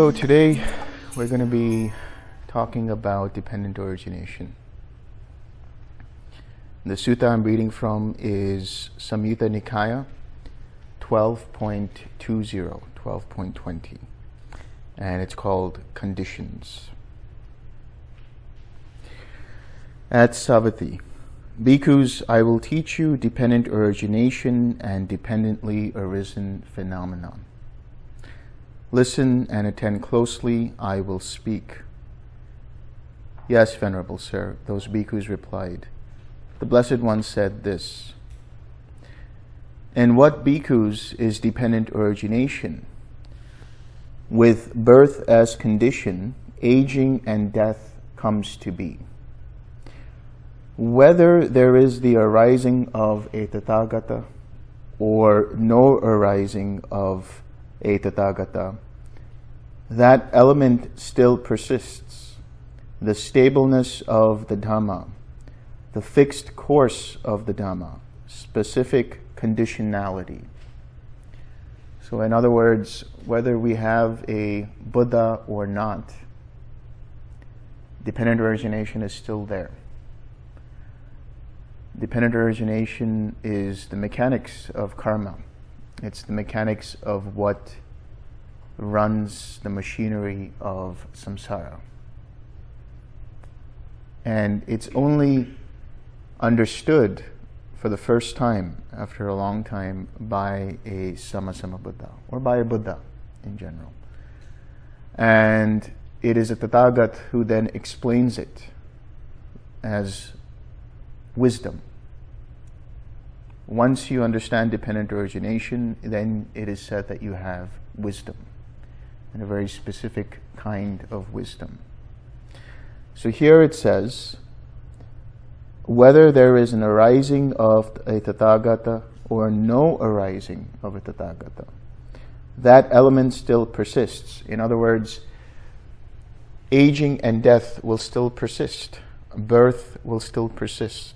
So today we're going to be talking about dependent origination. The sutta I'm reading from is Samyutta Nikaya 12.20, 12.20, and it's called Conditions. At Savatthi, Bhikkhus, I will teach you dependent origination and dependently arisen phenomenon. Listen and attend closely, I will speak. Yes, Venerable Sir, those bhikkhus replied. The Blessed One said this. In what bhikkhus is dependent origination? With birth as condition, aging and death comes to be. Whether there is the arising of a Tathagata or no arising of that element still persists. The stableness of the Dhamma, the fixed course of the Dhamma, specific conditionality. So in other words, whether we have a Buddha or not, dependent origination is still there. Dependent origination is the mechanics of karma. It's the mechanics of what runs the machinery of samsara. And it's only understood for the first time after a long time by a Sammasambuddha or by a Buddha in general. And it is a Tathagat who then explains it as wisdom once you understand dependent origination, then it is said that you have wisdom, and a very specific kind of wisdom. So here it says, whether there is an arising of a Tathagata or no arising of a Tathagata, that element still persists. In other words, aging and death will still persist. Birth will still persist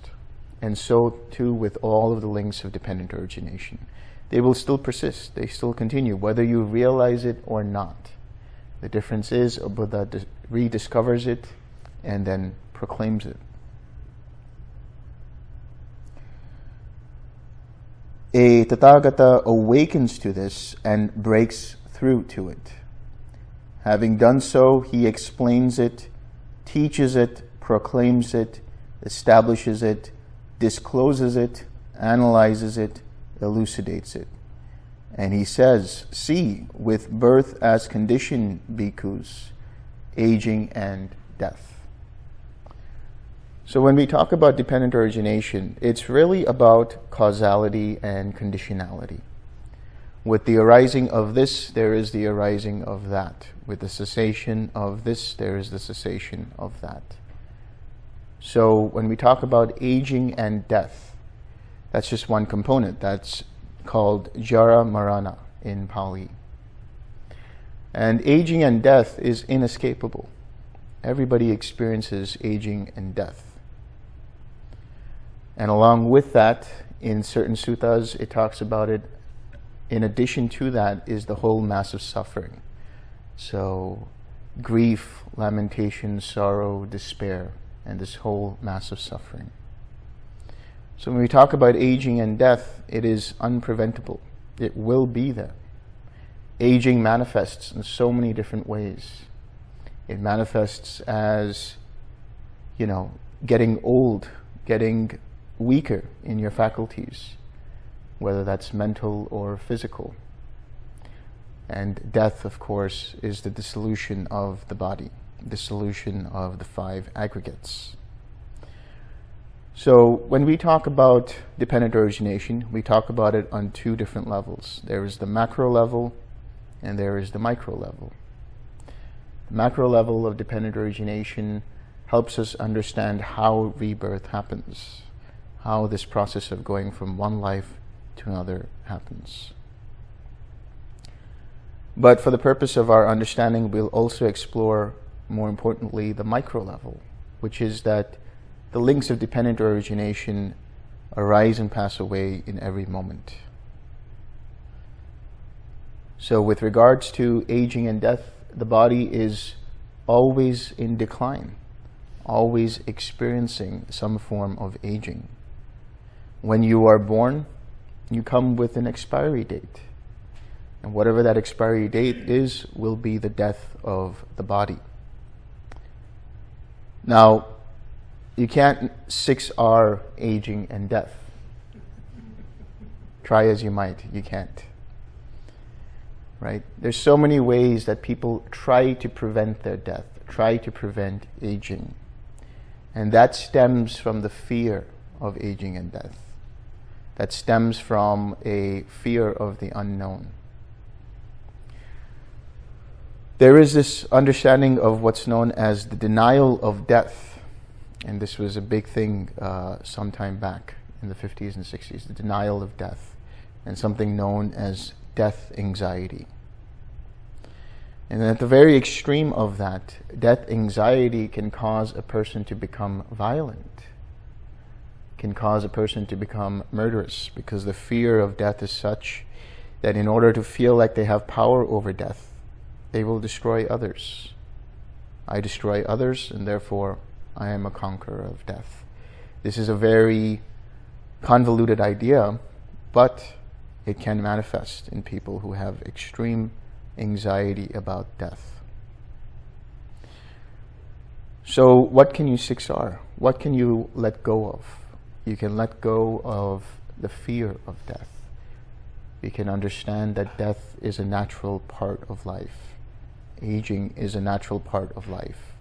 and so too with all of the links of dependent origination. They will still persist, they still continue, whether you realize it or not. The difference is a Buddha rediscovers it and then proclaims it. A Tathagata awakens to this and breaks through to it. Having done so, he explains it, teaches it, proclaims it, establishes it, discloses it, analyzes it, elucidates it. And he says, see, with birth as condition, bhikkhus, aging and death. So when we talk about dependent origination, it's really about causality and conditionality. With the arising of this, there is the arising of that. With the cessation of this, there is the cessation of that. So when we talk about aging and death, that's just one component. That's called Jara Marana in Pali. And aging and death is inescapable. Everybody experiences aging and death. And along with that, in certain suttas, it talks about it. In addition to that is the whole mass of suffering. So grief, lamentation, sorrow, despair and this whole mass of suffering. So when we talk about aging and death, it is unpreventable. It will be there. Aging manifests in so many different ways. It manifests as, you know, getting old, getting weaker in your faculties, whether that's mental or physical. And death, of course, is the dissolution of the body the solution of the five aggregates. So when we talk about dependent origination, we talk about it on two different levels. There is the macro level and there is the micro level. The macro level of dependent origination helps us understand how rebirth happens, how this process of going from one life to another happens. But for the purpose of our understanding, we'll also explore more importantly, the micro level, which is that the links of dependent origination arise and pass away in every moment. So with regards to aging and death, the body is always in decline, always experiencing some form of aging. When you are born, you come with an expiry date. And whatever that expiry date is, will be the death of the body. Now, you can't 6R aging and death. Try as you might, you can't. Right? There's so many ways that people try to prevent their death, try to prevent aging. And that stems from the fear of aging and death. That stems from a fear of the unknown. There is this understanding of what's known as the denial of death. And this was a big thing uh, some time back in the 50s and 60s, the denial of death, and something known as death anxiety. And at the very extreme of that, death anxiety can cause a person to become violent, can cause a person to become murderous, because the fear of death is such that in order to feel like they have power over death, they will destroy others. I destroy others, and therefore I am a conqueror of death. This is a very convoluted idea, but it can manifest in people who have extreme anxiety about death. So what can you 6R? What can you let go of? You can let go of the fear of death. You can understand that death is a natural part of life. Aging is a natural part of life.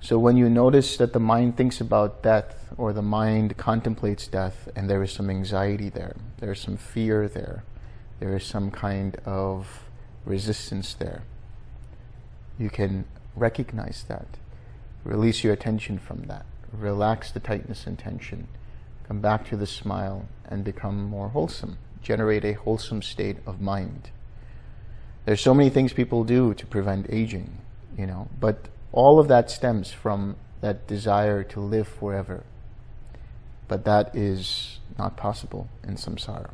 So when you notice that the mind thinks about death or the mind contemplates death and there is some anxiety there, there is some fear there, there is some kind of resistance there. You can recognize that. Release your attention from that. Relax the tightness and tension. Come back to the smile and become more wholesome. Generate a wholesome state of mind. There's so many things people do to prevent aging, you know, but all of that stems from that desire to live forever. But that is not possible in samsara.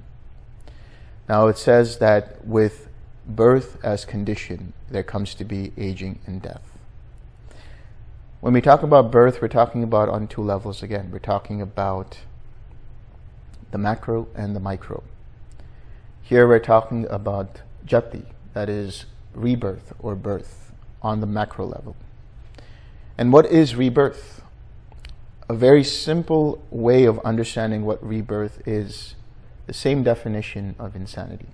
Now it says that with birth as condition, there comes to be aging and death. When we talk about birth, we're talking about on two levels again. We're talking about the macro and the micro. Here we're talking about jati, that is rebirth or birth on the macro level. And what is rebirth? A very simple way of understanding what rebirth is the same definition of insanity.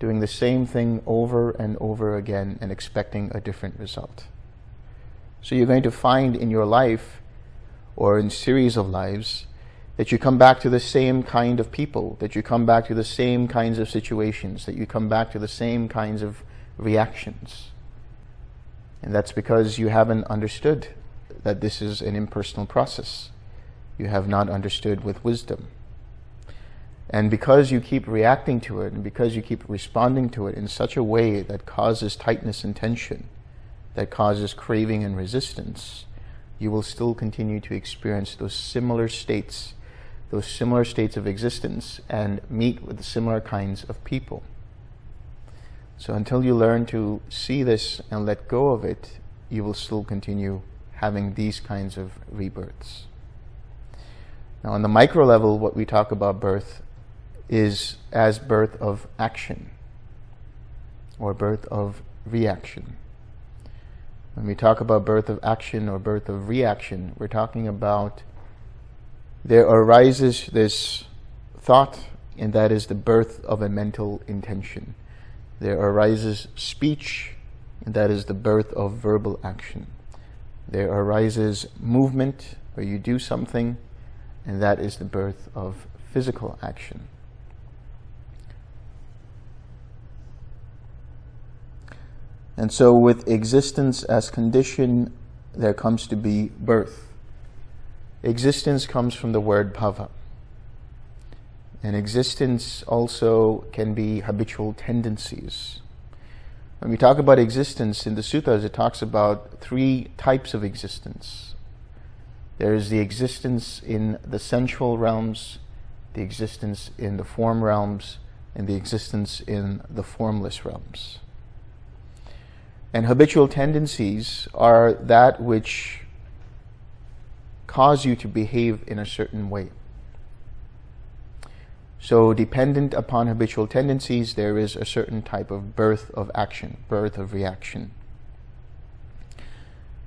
Doing the same thing over and over again and expecting a different result. So you're going to find in your life or in series of lives that you come back to the same kind of people, that you come back to the same kinds of situations, that you come back to the same kinds of reactions. And that's because you haven't understood that this is an impersonal process. You have not understood with wisdom. And because you keep reacting to it and because you keep responding to it in such a way that causes tightness and tension, that causes craving and resistance, you will still continue to experience those similar states, those similar states of existence and meet with similar kinds of people. So until you learn to see this and let go of it, you will still continue having these kinds of rebirths. Now on the micro level, what we talk about birth is as birth of action or birth of reaction. When we talk about birth of action or birth of reaction, we're talking about there arises this thought, and that is the birth of a mental intention. There arises speech, and that is the birth of verbal action. There arises movement, where you do something, and that is the birth of physical action. And so with existence as condition, there comes to be birth. Existence comes from the word bhava. And existence also can be habitual tendencies. When we talk about existence in the sutras, it talks about three types of existence. There is the existence in the sensual realms, the existence in the form realms, and the existence in the formless realms. And habitual tendencies are that which cause you to behave in a certain way. So dependent upon habitual tendencies, there is a certain type of birth of action, birth of reaction.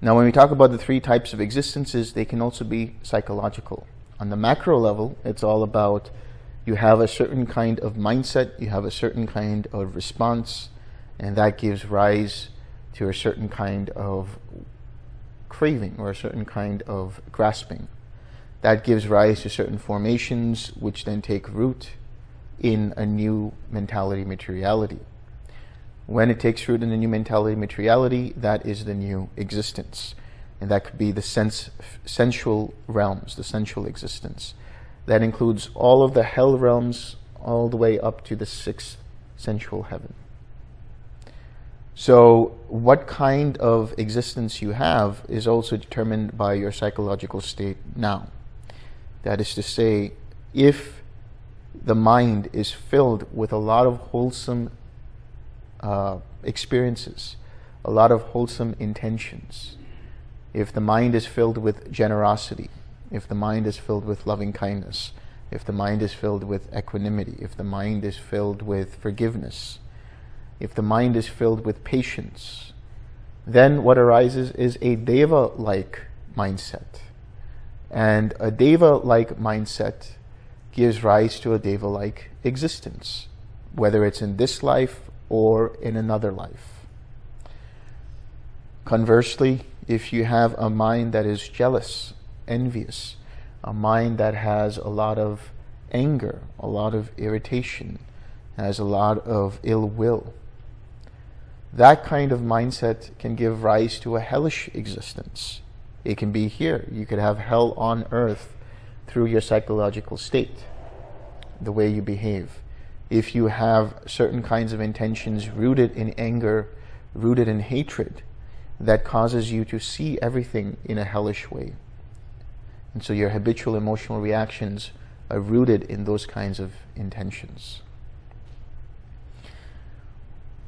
Now, when we talk about the three types of existences, they can also be psychological. On the macro level, it's all about you have a certain kind of mindset, you have a certain kind of response, and that gives rise to a certain kind of craving or a certain kind of grasping. That gives rise to certain formations which then take root in a new mentality materiality. When it takes root in a new mentality materiality, that is the new existence. And that could be the sense, sensual realms, the sensual existence. That includes all of the hell realms all the way up to the sixth sensual heaven. So what kind of existence you have is also determined by your psychological state now. That is to say, if the mind is filled with a lot of wholesome uh, experiences, a lot of wholesome intentions, if the mind is filled with generosity, if the mind is filled with loving kindness, if the mind is filled with equanimity, if the mind is filled with forgiveness, if the mind is filled with patience, then what arises is a deva-like mindset. And a deva-like mindset gives rise to a deva-like existence, whether it's in this life or in another life. Conversely, if you have a mind that is jealous, envious, a mind that has a lot of anger, a lot of irritation, has a lot of ill will, that kind of mindset can give rise to a hellish existence. It can be here. You could have hell on earth through your psychological state, the way you behave. If you have certain kinds of intentions rooted in anger, rooted in hatred, that causes you to see everything in a hellish way. And so your habitual emotional reactions are rooted in those kinds of intentions.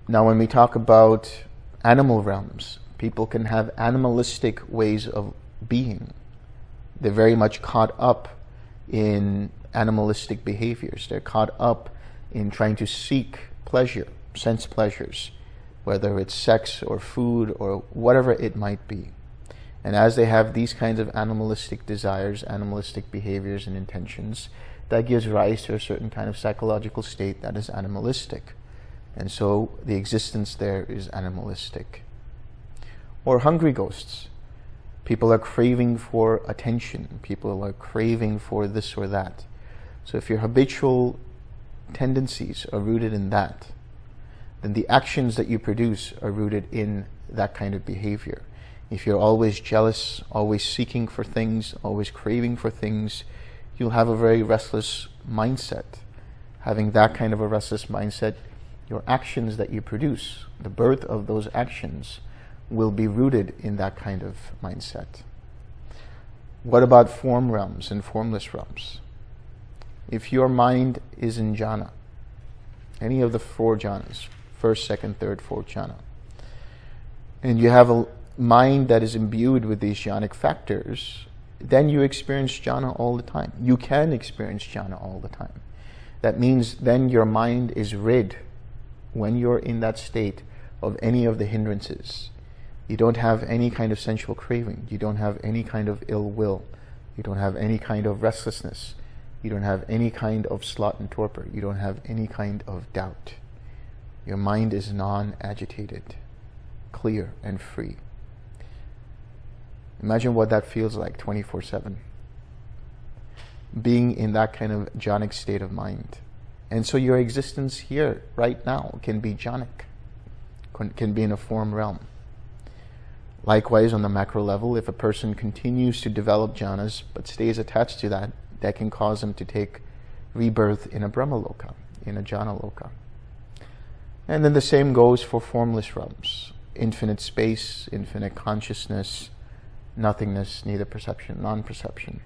Now, when we talk about animal realms, people can have animalistic ways of being. They're very much caught up in animalistic behaviors. They're caught up in trying to seek pleasure, sense pleasures, whether it's sex or food or whatever it might be. And as they have these kinds of animalistic desires, animalistic behaviors and intentions, that gives rise to a certain kind of psychological state that is animalistic. And so the existence there is animalistic. Or hungry ghosts. People are craving for attention. People are craving for this or that. So if your habitual tendencies are rooted in that, then the actions that you produce are rooted in that kind of behavior. If you're always jealous, always seeking for things, always craving for things, you'll have a very restless mindset. Having that kind of a restless mindset, your actions that you produce, the birth of those actions, will be rooted in that kind of mindset. What about form realms and formless realms? If your mind is in jhana, any of the four jhanas, first, second, third, fourth jhana. And you have a mind that is imbued with these jhanic factors, then you experience jhana all the time. You can experience jhana all the time. That means then your mind is rid, when you're in that state, of any of the hindrances. You don't have any kind of sensual craving. You don't have any kind of ill will. You don't have any kind of restlessness. You don't have any kind of sloth and torpor. You don't have any kind of doubt. Your mind is non-agitated, clear and free. Imagine what that feels like 24-7. Being in that kind of jhanic state of mind. And so your existence here, right now, can be jhanic, can be in a form realm. Likewise, on the macro level, if a person continues to develop jhanas but stays attached to that, that can cause them to take rebirth in a Brahmaloka, in a jhana loka. And then the same goes for formless realms. Infinite space, infinite consciousness, nothingness, neither perception, non-perception.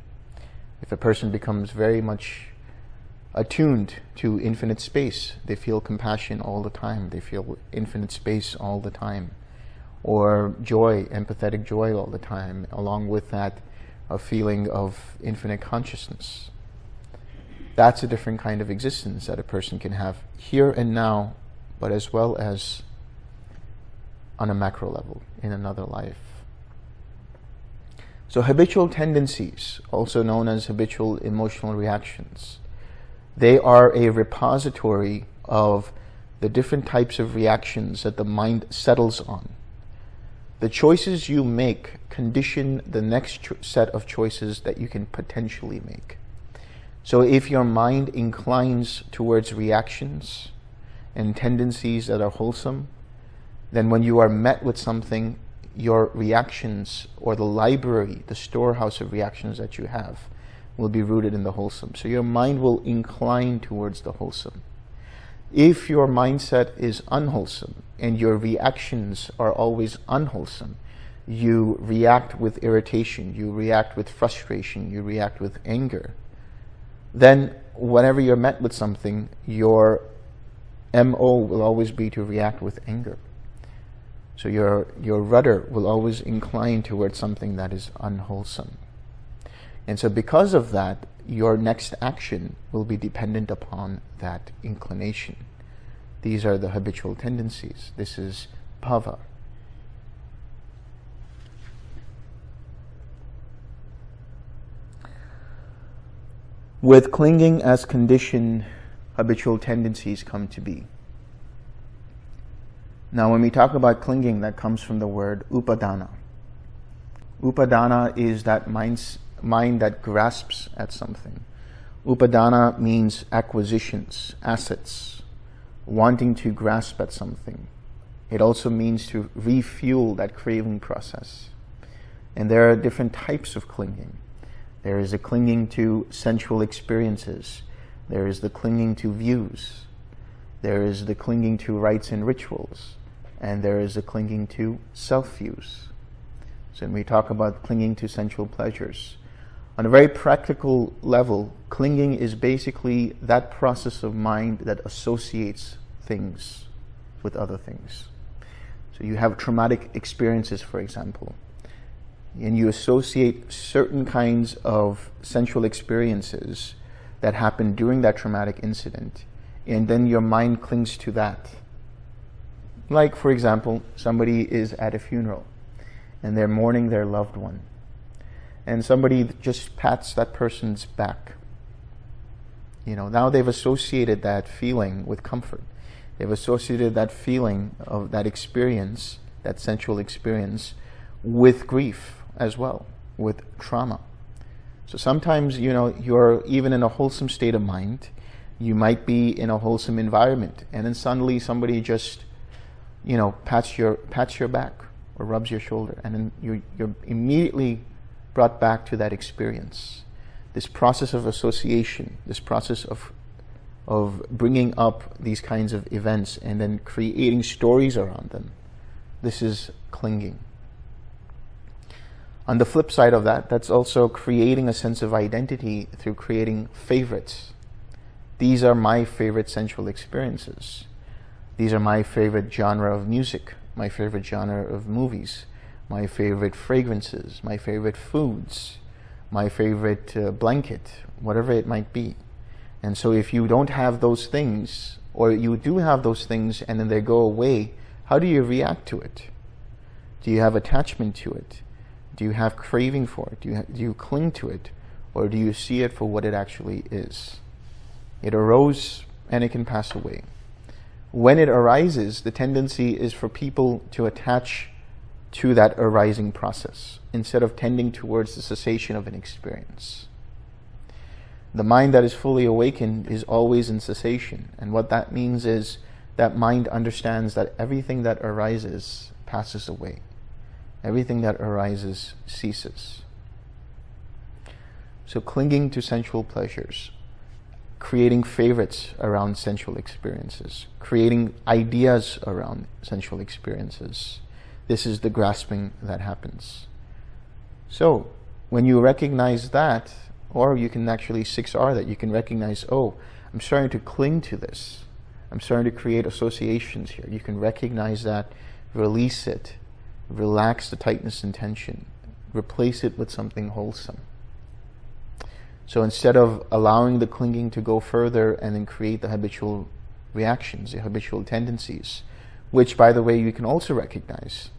If a person becomes very much attuned to infinite space, they feel compassion all the time, they feel infinite space all the time. or joy, empathetic joy all the time, along with that a feeling of infinite consciousness. That's a different kind of existence that a person can have here and now, but as well as on a macro level in another life. So habitual tendencies, also known as habitual emotional reactions, they are a repository of the different types of reactions that the mind settles on. The choices you make condition the next set of choices that you can potentially make. So if your mind inclines towards reactions and tendencies that are wholesome, then when you are met with something your reactions or the library, the storehouse of reactions that you have will be rooted in the wholesome. So your mind will incline towards the wholesome. If your mindset is unwholesome and your reactions are always unwholesome, you react with irritation, you react with frustration, you react with anger, then whenever you're met with something, your MO will always be to react with anger. So your, your rudder will always incline towards something that is unwholesome. And so because of that, your next action will be dependent upon that inclination. These are the habitual tendencies. This is bhava. With clinging as condition, habitual tendencies come to be. Now, when we talk about clinging, that comes from the word upadana. Upadana is that mind, mind that grasps at something. Upadana means acquisitions, assets, wanting to grasp at something. It also means to refuel that craving process. And there are different types of clinging. There is a clinging to sensual experiences. There is the clinging to views. There is the clinging to rites and rituals and there is a clinging to self-views. So when we talk about clinging to sensual pleasures, on a very practical level, clinging is basically that process of mind that associates things with other things. So you have traumatic experiences, for example, and you associate certain kinds of sensual experiences that happened during that traumatic incident, and then your mind clings to that like, for example, somebody is at a funeral and they're mourning their loved one. And somebody just pats that person's back. You know, now they've associated that feeling with comfort. They've associated that feeling of that experience, that sensual experience, with grief as well, with trauma. So sometimes, you know, you're even in a wholesome state of mind. You might be in a wholesome environment, and then suddenly somebody just you know, pats your, pats your back or rubs your shoulder, and then you're, you're immediately brought back to that experience. This process of association, this process of, of bringing up these kinds of events and then creating stories around them, this is clinging. On the flip side of that, that's also creating a sense of identity through creating favorites. These are my favorite sensual experiences. These are my favorite genre of music, my favorite genre of movies, my favorite fragrances, my favorite foods, my favorite uh, blanket, whatever it might be. And so if you don't have those things, or you do have those things and then they go away, how do you react to it? Do you have attachment to it? Do you have craving for it? Do you, do you cling to it? Or do you see it for what it actually is? It arose and it can pass away when it arises, the tendency is for people to attach to that arising process instead of tending towards the cessation of an experience. The mind that is fully awakened is always in cessation. And what that means is that mind understands that everything that arises passes away. Everything that arises ceases. So clinging to sensual pleasures, creating favorites around sensual experiences, creating ideas around sensual experiences. This is the grasping that happens. So when you recognize that, or you can actually 6R that, you can recognize, oh, I'm starting to cling to this. I'm starting to create associations here. You can recognize that, release it, relax the tightness and tension, replace it with something wholesome. So instead of allowing the clinging to go further and then create the habitual reactions, the habitual tendencies, which, by the way, you can also recognize.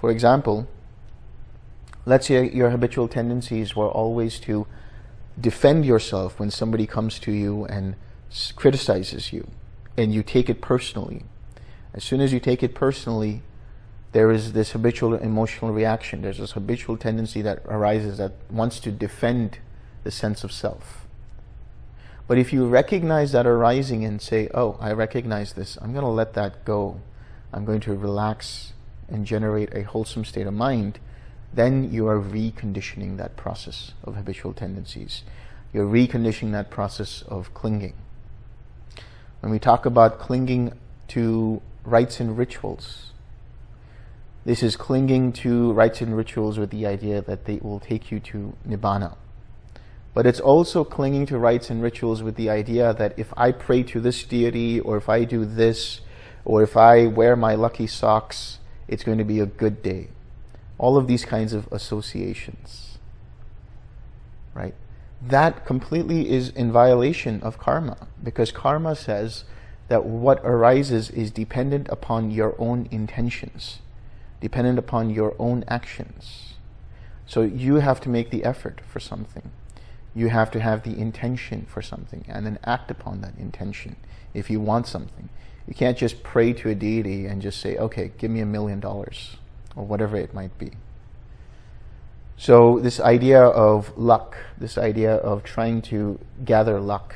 For example, let's say your habitual tendencies were always to defend yourself when somebody comes to you and criticizes you, and you take it personally. As soon as you take it personally, there is this habitual emotional reaction. There's this habitual tendency that arises that wants to defend the sense of self. But if you recognize that arising and say, oh, I recognize this, I'm going to let that go. I'm going to relax and generate a wholesome state of mind, then you are reconditioning that process of habitual tendencies. You're reconditioning that process of clinging. When we talk about clinging to rites and rituals, this is clinging to rites and rituals with the idea that they will take you to Nibbana. But it's also clinging to rites and rituals with the idea that if I pray to this deity, or if I do this, or if I wear my lucky socks, it's going to be a good day. All of these kinds of associations. Right? That completely is in violation of karma, because karma says that what arises is dependent upon your own intentions, dependent upon your own actions. So you have to make the effort for something you have to have the intention for something and then act upon that intention if you want something. You can't just pray to a deity and just say, okay, give me a million dollars or whatever it might be. So this idea of luck, this idea of trying to gather luck,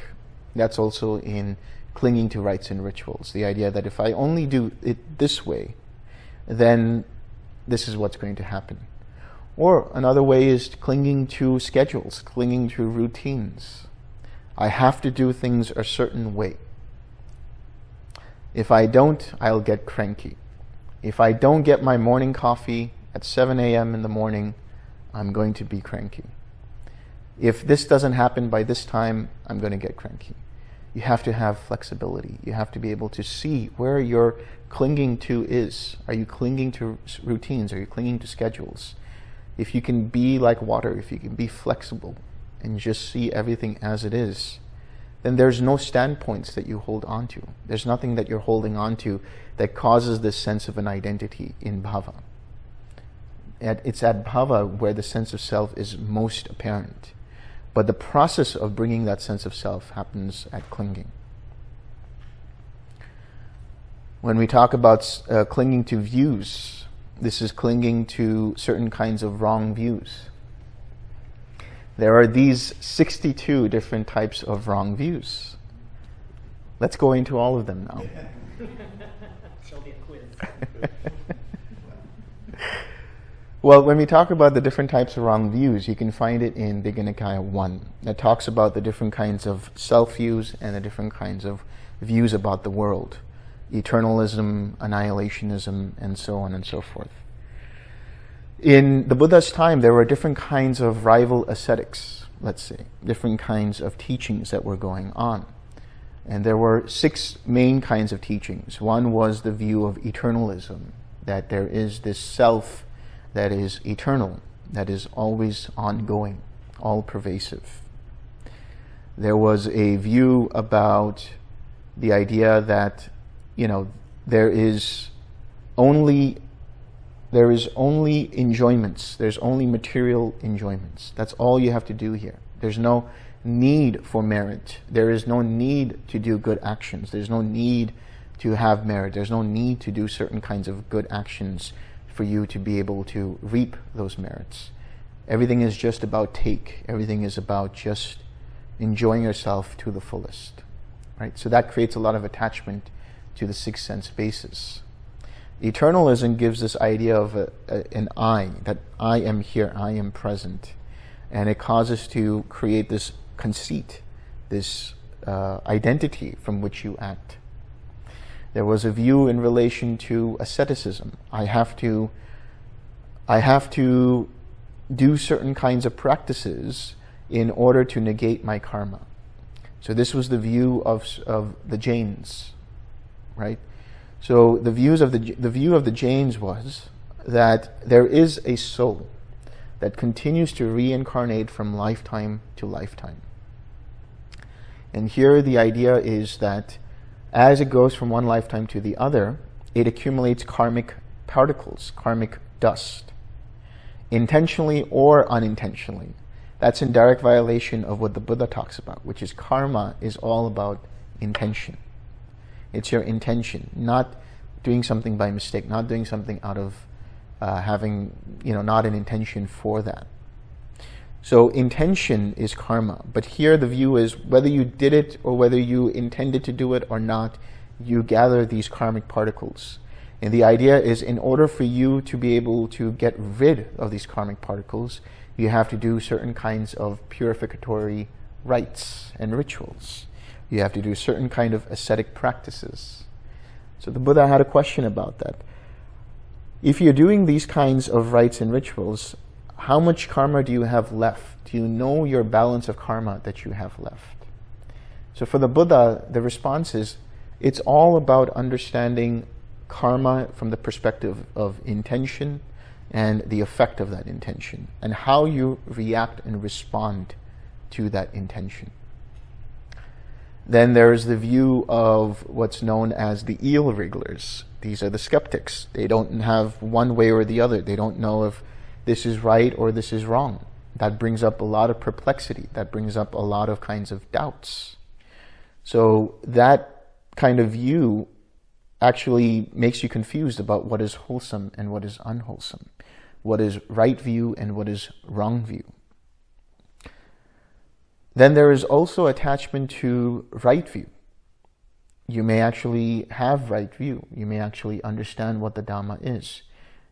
that's also in clinging to rites and rituals. The idea that if I only do it this way, then this is what's going to happen. Or another way is clinging to schedules, clinging to routines. I have to do things a certain way. If I don't, I'll get cranky. If I don't get my morning coffee at 7 a.m. in the morning, I'm going to be cranky. If this doesn't happen by this time, I'm going to get cranky. You have to have flexibility. You have to be able to see where your clinging to is. Are you clinging to routines? Are you clinging to schedules? if you can be like water, if you can be flexible and just see everything as it is, then there's no standpoints that you hold on to. There's nothing that you're holding on to that causes this sense of an identity in bhava. It's at bhava where the sense of self is most apparent. But the process of bringing that sense of self happens at clinging. When we talk about uh, clinging to views, this is clinging to certain kinds of wrong views. There are these 62 different types of wrong views. Let's go into all of them now. well, when we talk about the different types of wrong views, you can find it in Digha Nikaya 1 that talks about the different kinds of self-views and the different kinds of views about the world eternalism, annihilationism, and so on and so forth. In the Buddha's time, there were different kinds of rival ascetics, let's say, different kinds of teachings that were going on. And there were six main kinds of teachings. One was the view of eternalism, that there is this self that is eternal, that is always ongoing, all pervasive. There was a view about the idea that you know, there is only there is only enjoyments. There's only material enjoyments. That's all you have to do here. There's no need for merit. There is no need to do good actions. There's no need to have merit. There's no need to do certain kinds of good actions for you to be able to reap those merits. Everything is just about take. Everything is about just enjoying yourself to the fullest. Right? So that creates a lot of attachment to the sixth sense basis. Eternalism gives this idea of a, a, an I, that I am here, I am present. And it causes to create this conceit, this uh, identity from which you act. There was a view in relation to asceticism. I have to, I have to do certain kinds of practices in order to negate my karma. So this was the view of, of the Jains right? So the views of the the view of the Jains was that there is a soul that continues to reincarnate from lifetime to lifetime. And here the idea is that as it goes from one lifetime to the other, it accumulates karmic particles, karmic dust, intentionally or unintentionally. That's in direct violation of what the Buddha talks about, which is karma is all about intention. It's your intention, not doing something by mistake, not doing something out of uh, having, you know, not an intention for that. So intention is karma. But here the view is whether you did it or whether you intended to do it or not, you gather these karmic particles. And the idea is in order for you to be able to get rid of these karmic particles, you have to do certain kinds of purificatory rites and rituals. You have to do certain kind of ascetic practices. So the Buddha had a question about that. If you're doing these kinds of rites and rituals, how much karma do you have left? Do you know your balance of karma that you have left? So for the Buddha, the response is, it's all about understanding karma from the perspective of intention and the effect of that intention and how you react and respond to that intention. Then there's the view of what's known as the eel wrigglers. These are the skeptics. They don't have one way or the other. They don't know if this is right or this is wrong. That brings up a lot of perplexity. That brings up a lot of kinds of doubts. So that kind of view actually makes you confused about what is wholesome and what is unwholesome, what is right view and what is wrong view. Then there is also attachment to right view. You may actually have right view. You may actually understand what the Dhamma is.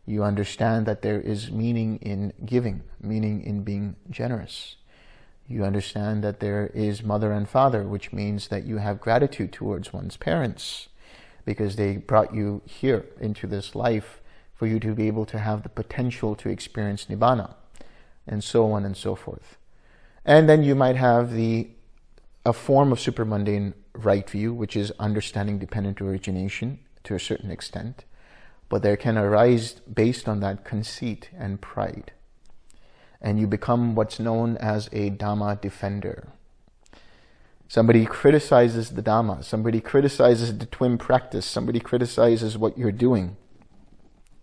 You understand that there is meaning in giving, meaning in being generous. You understand that there is mother and father, which means that you have gratitude towards one's parents because they brought you here into this life for you to be able to have the potential to experience Nibbana, and so on and so forth. And then you might have the a form of supermundane right view, which is understanding dependent origination to a certain extent, but there can arise based on that conceit and pride. And you become what's known as a Dhamma defender. Somebody criticizes the Dhamma, somebody criticizes the TWIM practice, somebody criticizes what you're doing.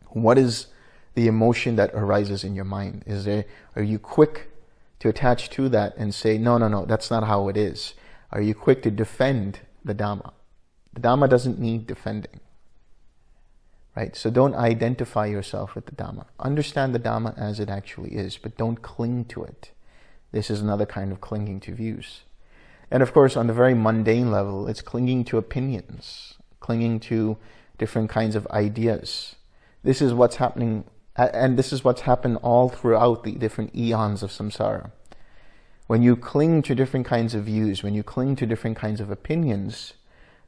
What is the emotion that arises in your mind? Is there, are you quick to attach to that and say, no, no, no, that's not how it is? Are you quick to defend the Dhamma? The Dhamma doesn't need defending. Right? So don't identify yourself with the Dhamma. Understand the Dhamma as it actually is, but don't cling to it. This is another kind of clinging to views. And of course, on the very mundane level, it's clinging to opinions, clinging to different kinds of ideas. This is what's happening and this is what's happened all throughout the different eons of samsara. When you cling to different kinds of views, when you cling to different kinds of opinions,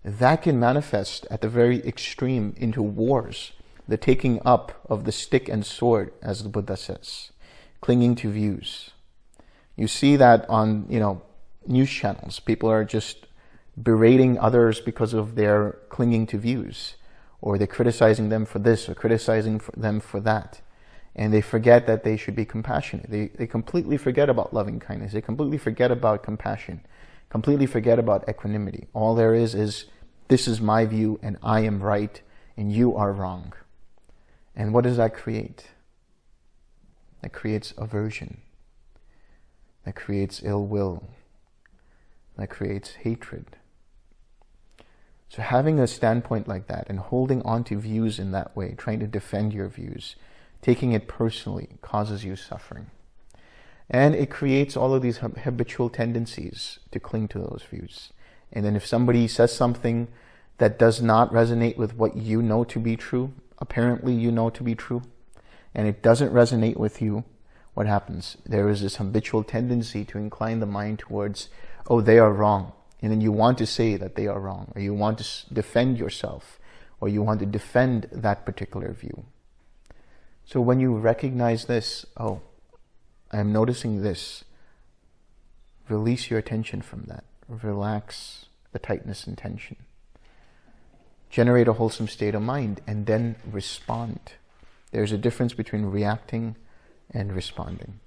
that can manifest at the very extreme into wars, the taking up of the stick and sword, as the Buddha says, clinging to views. You see that on, you know, news channels. People are just berating others because of their clinging to views or they're criticizing them for this or criticizing for them for that. And they forget that they should be compassionate. They, they completely forget about loving kindness. They completely forget about compassion, completely forget about equanimity. All there is is, this is my view and I am right and you are wrong. And what does that create? That creates aversion. That creates ill will. That creates hatred so having a standpoint like that and holding on to views in that way, trying to defend your views, taking it personally causes you suffering. And it creates all of these habitual tendencies to cling to those views. And then if somebody says something that does not resonate with what you know to be true, apparently you know to be true, and it doesn't resonate with you, what happens? There is this habitual tendency to incline the mind towards, oh, they are wrong and then you want to say that they are wrong, or you want to defend yourself, or you want to defend that particular view. So when you recognize this, oh, I'm noticing this, release your attention from that. Relax the tightness and tension. Generate a wholesome state of mind and then respond. There's a difference between reacting and responding.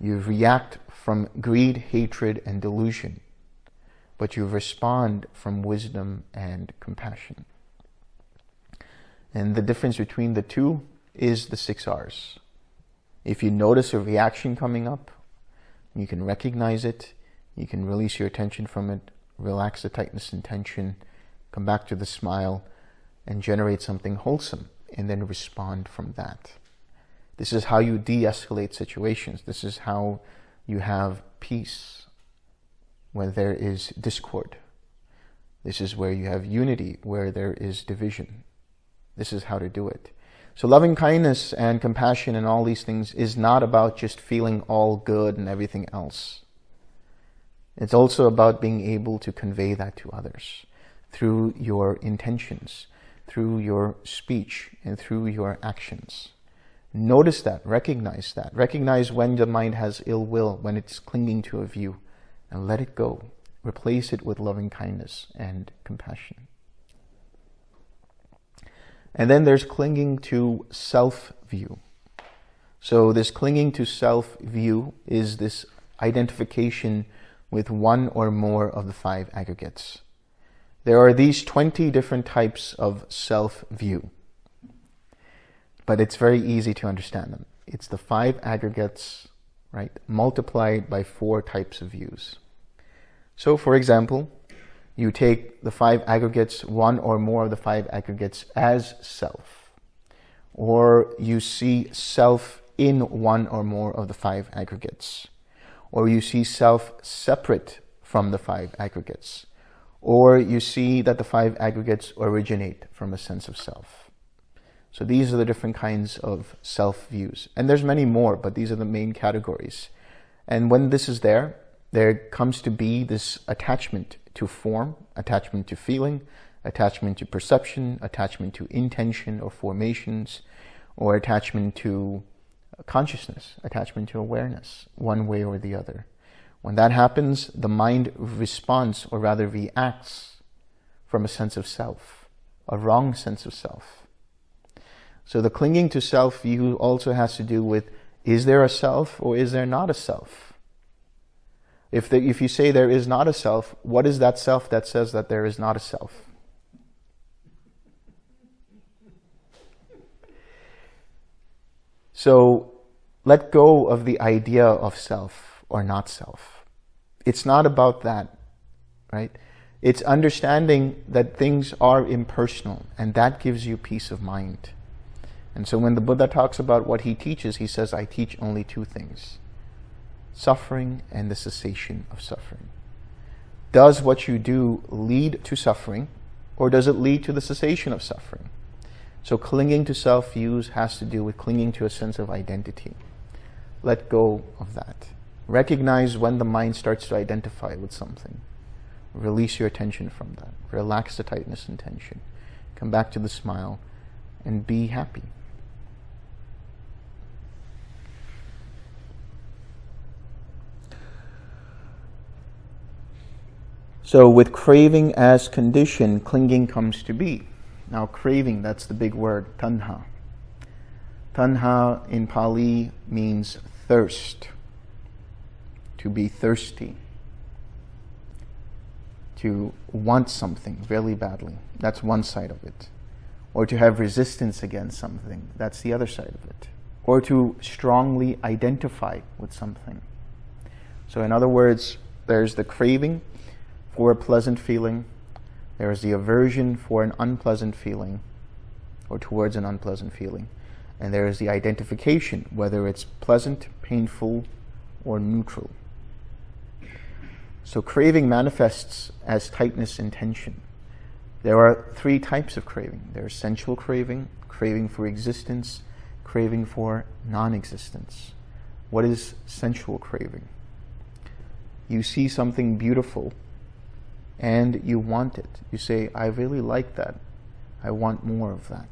You react from greed, hatred, and delusion, but you respond from wisdom and compassion. And the difference between the two is the six R's. If you notice a reaction coming up, you can recognize it, you can release your attention from it, relax the tightness and tension, come back to the smile, and generate something wholesome, and then respond from that. This is how you de-escalate situations. This is how you have peace when there is discord. This is where you have unity, where there is division. This is how to do it. So loving kindness and compassion and all these things is not about just feeling all good and everything else. It's also about being able to convey that to others through your intentions, through your speech, and through your actions. Notice that, recognize that. Recognize when the mind has ill will, when it's clinging to a view, and let it go. Replace it with loving kindness and compassion. And then there's clinging to self-view. So this clinging to self-view is this identification with one or more of the five aggregates. There are these 20 different types of self-view, but it's very easy to understand them. It's the five aggregates, right, multiplied by four types of views. So for example, you take the five aggregates, one or more of the five aggregates as self, or you see self in one or more of the five aggregates, or you see self separate from the five aggregates, or you see that the five aggregates originate from a sense of self. So these are the different kinds of self views. And there's many more, but these are the main categories. And when this is there, there comes to be this attachment to form, attachment to feeling, attachment to perception, attachment to intention or formations, or attachment to consciousness, attachment to awareness, one way or the other. When that happens, the mind responds, or rather reacts, from a sense of self, a wrong sense of self. So the clinging to self view also has to do with, is there a self or is there not a self? If, the, if you say there is not a self, what is that self that says that there is not a self? So let go of the idea of self or not self. It's not about that, right? It's understanding that things are impersonal and that gives you peace of mind. And so when the Buddha talks about what he teaches, he says, I teach only two things suffering and the cessation of suffering. Does what you do lead to suffering or does it lead to the cessation of suffering? So clinging to self-views has to do with clinging to a sense of identity. Let go of that. Recognize when the mind starts to identify with something. Release your attention from that. Relax the tightness and tension. Come back to the smile and be happy. So with craving as condition, clinging comes to be. Now craving, that's the big word, tanha. Tanha in Pali means thirst, to be thirsty, to want something really badly. That's one side of it. Or to have resistance against something. That's the other side of it. Or to strongly identify with something. So in other words, there's the craving, for a pleasant feeling. There is the aversion for an unpleasant feeling or towards an unpleasant feeling. And there is the identification, whether it's pleasant, painful, or neutral. So craving manifests as tightness and tension. There are three types of craving. There's sensual craving, craving for existence, craving for non-existence. What is sensual craving? You see something beautiful and you want it. You say, I really like that. I want more of that.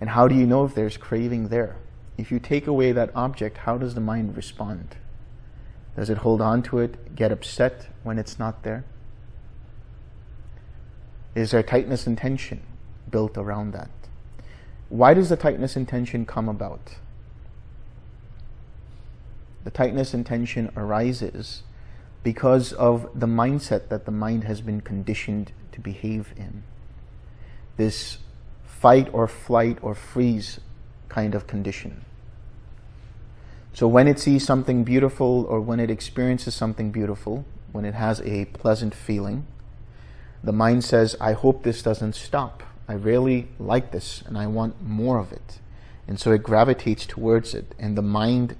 And how do you know if there's craving there? If you take away that object, how does the mind respond? Does it hold on to it, get upset when it's not there? Is there tightness and tension built around that? why does the tightness and tension come about? The tightness and tension arises because of the mindset that the mind has been conditioned to behave in. This fight or flight or freeze kind of condition. So when it sees something beautiful or when it experiences something beautiful, when it has a pleasant feeling, the mind says, I hope this doesn't stop. I really like this and I want more of it. And so it gravitates towards it and the mind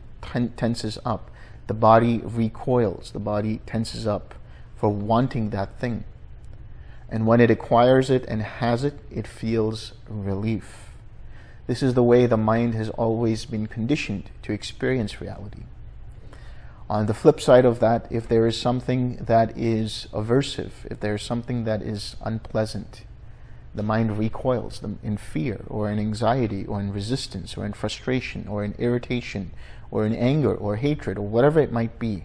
tenses up. The body recoils, the body tenses up for wanting that thing. And when it acquires it and has it, it feels relief. This is the way the mind has always been conditioned to experience reality. On the flip side of that, if there is something that is aversive, if there is something that is unpleasant, the mind recoils in fear or in anxiety or in resistance or in frustration or in irritation or in anger or hatred or whatever it might be.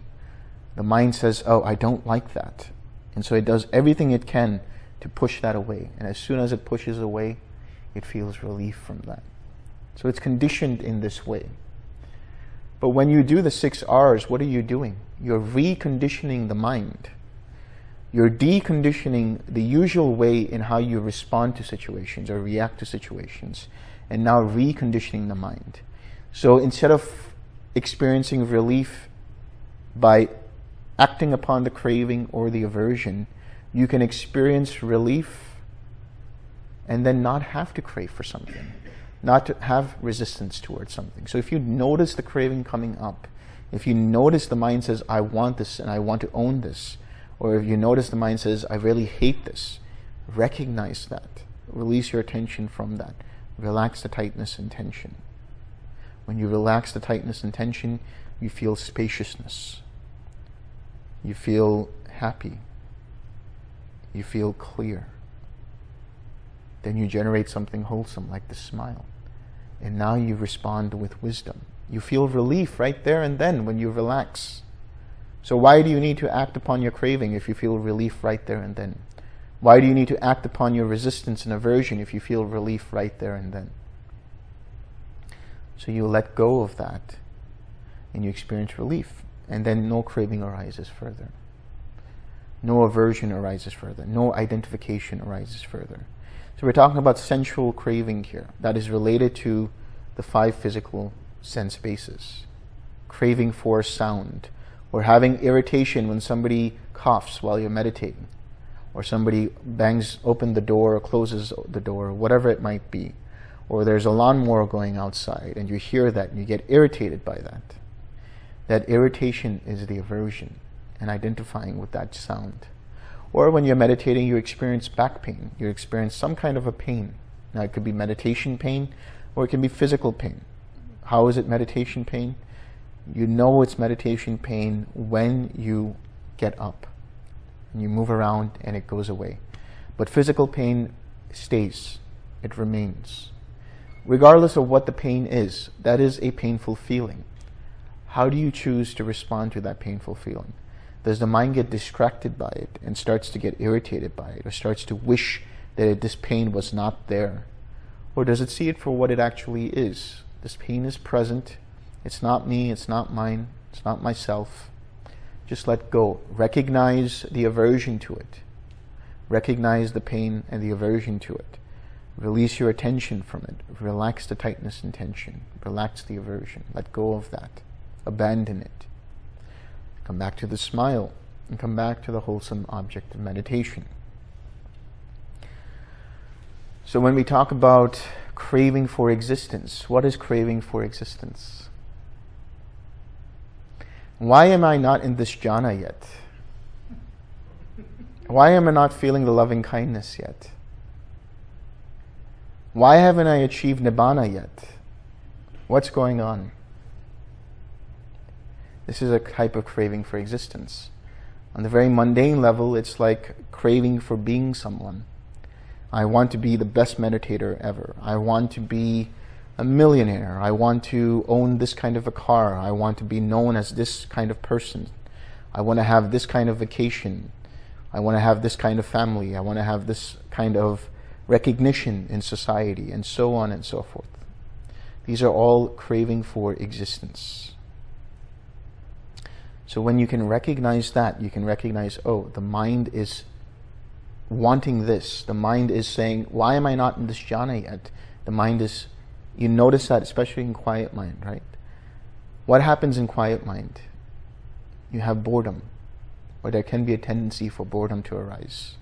The mind says, oh, I don't like that. And so it does everything it can to push that away. And as soon as it pushes away, it feels relief from that. So it's conditioned in this way. But when you do the six R's, what are you doing? You're reconditioning the mind. You're deconditioning the usual way in how you respond to situations or react to situations, and now reconditioning the mind. So instead of experiencing relief by acting upon the craving or the aversion, you can experience relief and then not have to crave for something not to have resistance towards something. So if you notice the craving coming up, if you notice the mind says, I want this and I want to own this, or if you notice the mind says, I really hate this, recognize that. Release your attention from that. Relax the tightness and tension. When you relax the tightness and tension, you feel spaciousness. You feel happy. You feel clear then you generate something wholesome like the smile. And now you respond with wisdom. You feel relief right there and then when you relax. So why do you need to act upon your craving if you feel relief right there and then? Why do you need to act upon your resistance and aversion if you feel relief right there and then? So you let go of that and you experience relief. And then no craving arises further. No aversion arises further. No identification arises further. So we're talking about sensual craving here. That is related to the five physical sense bases. Craving for sound, or having irritation when somebody coughs while you're meditating, or somebody bangs open the door or closes the door, whatever it might be. Or there's a lawnmower going outside and you hear that and you get irritated by that. That irritation is the aversion and identifying with that sound. Or when you're meditating, you experience back pain. You experience some kind of a pain. Now, it could be meditation pain, or it can be physical pain. How is it meditation pain? You know it's meditation pain when you get up. And you move around and it goes away. But physical pain stays. It remains. Regardless of what the pain is, that is a painful feeling. How do you choose to respond to that painful feeling? Does the mind get distracted by it and starts to get irritated by it or starts to wish that it, this pain was not there? Or does it see it for what it actually is? This pain is present. It's not me. It's not mine. It's not myself. Just let go. Recognize the aversion to it. Recognize the pain and the aversion to it. Release your attention from it. Relax the tightness and tension. Relax the aversion. Let go of that. Abandon it. Come back to the smile and come back to the wholesome object of meditation. So when we talk about craving for existence, what is craving for existence? Why am I not in this jhana yet? Why am I not feeling the loving kindness yet? Why haven't I achieved nibbana yet? What's going on? This is a type of craving for existence. On the very mundane level, it's like craving for being someone. I want to be the best meditator ever. I want to be a millionaire. I want to own this kind of a car. I want to be known as this kind of person. I want to have this kind of vacation. I want to have this kind of family. I want to have this kind of recognition in society, and so on and so forth. These are all craving for existence. So when you can recognize that, you can recognize, oh, the mind is wanting this. The mind is saying, why am I not in this jhana yet? The mind is, you notice that especially in quiet mind, right? What happens in quiet mind? You have boredom, or there can be a tendency for boredom to arise.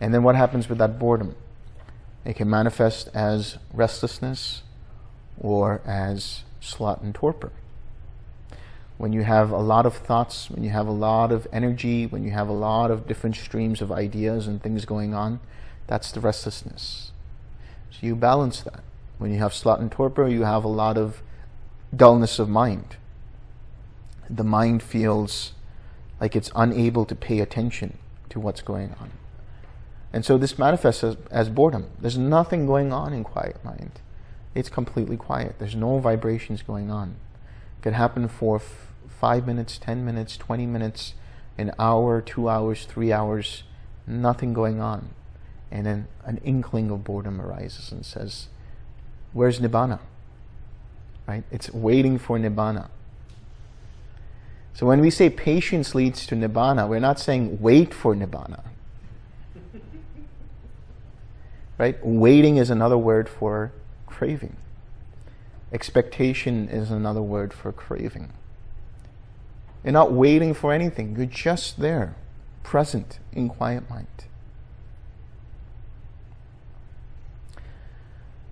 And then what happens with that boredom? It can manifest as restlessness or as sloth and torpor. When you have a lot of thoughts, when you have a lot of energy, when you have a lot of different streams of ideas and things going on, that's the restlessness. So you balance that. When you have sloth and torpor, you have a lot of dullness of mind. The mind feels like it's unable to pay attention to what's going on. And so this manifests as, as, boredom. There's nothing going on in quiet mind. It's completely quiet. There's no vibrations going on. It could happen for five minutes, 10 minutes, 20 minutes, an hour, two hours, three hours, nothing going on. And then an inkling of boredom arises and says, where's Nibbana? Right? It's waiting for Nibbana. So when we say patience leads to Nibbana, we're not saying wait for Nibbana. Right? Waiting is another word for craving. Expectation is another word for craving. You're not waiting for anything. You're just there, present in quiet mind.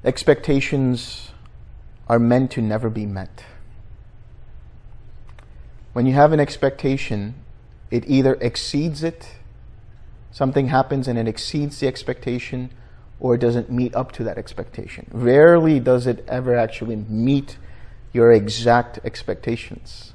Expectations are meant to never be met. When you have an expectation, it either exceeds it, something happens and it exceeds the expectation, or it doesn't meet up to that expectation. Rarely does it ever actually meet your exact expectations.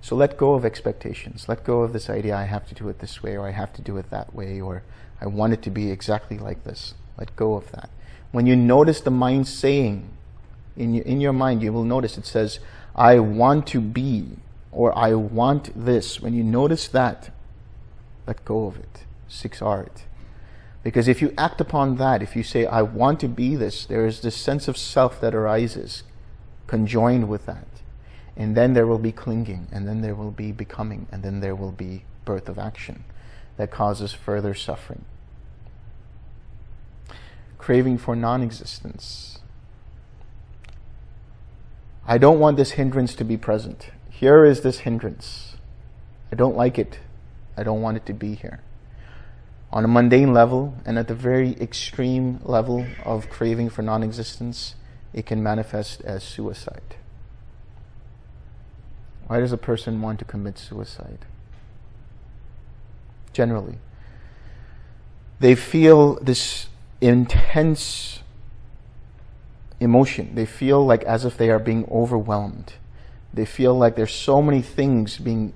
So let go of expectations. Let go of this idea, I have to do it this way, or I have to do it that way, or I want it to be exactly like this. Let go of that. When you notice the mind saying, in your, in your mind, you will notice it says, I want to be, or I want this. When you notice that, let go of it. Six R's. Because if you act upon that, if you say, I want to be this, there is this sense of self that arises conjoined with that. And then there will be clinging, and then there will be becoming, and then there will be birth of action that causes further suffering. Craving for non-existence. I don't want this hindrance to be present. Here is this hindrance. I don't like it. I don't want it to be here on a mundane level and at the very extreme level of craving for non-existence, it can manifest as suicide. Why does a person want to commit suicide? Generally, they feel this intense emotion. They feel like as if they are being overwhelmed. They feel like there's so many things being,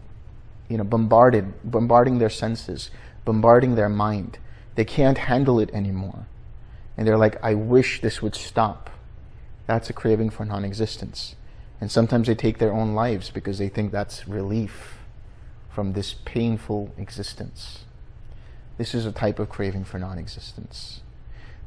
you know, bombarded, bombarding their senses bombarding their mind. They can't handle it anymore. And they're like, I wish this would stop. That's a craving for non-existence. And sometimes they take their own lives because they think that's relief from this painful existence. This is a type of craving for non-existence.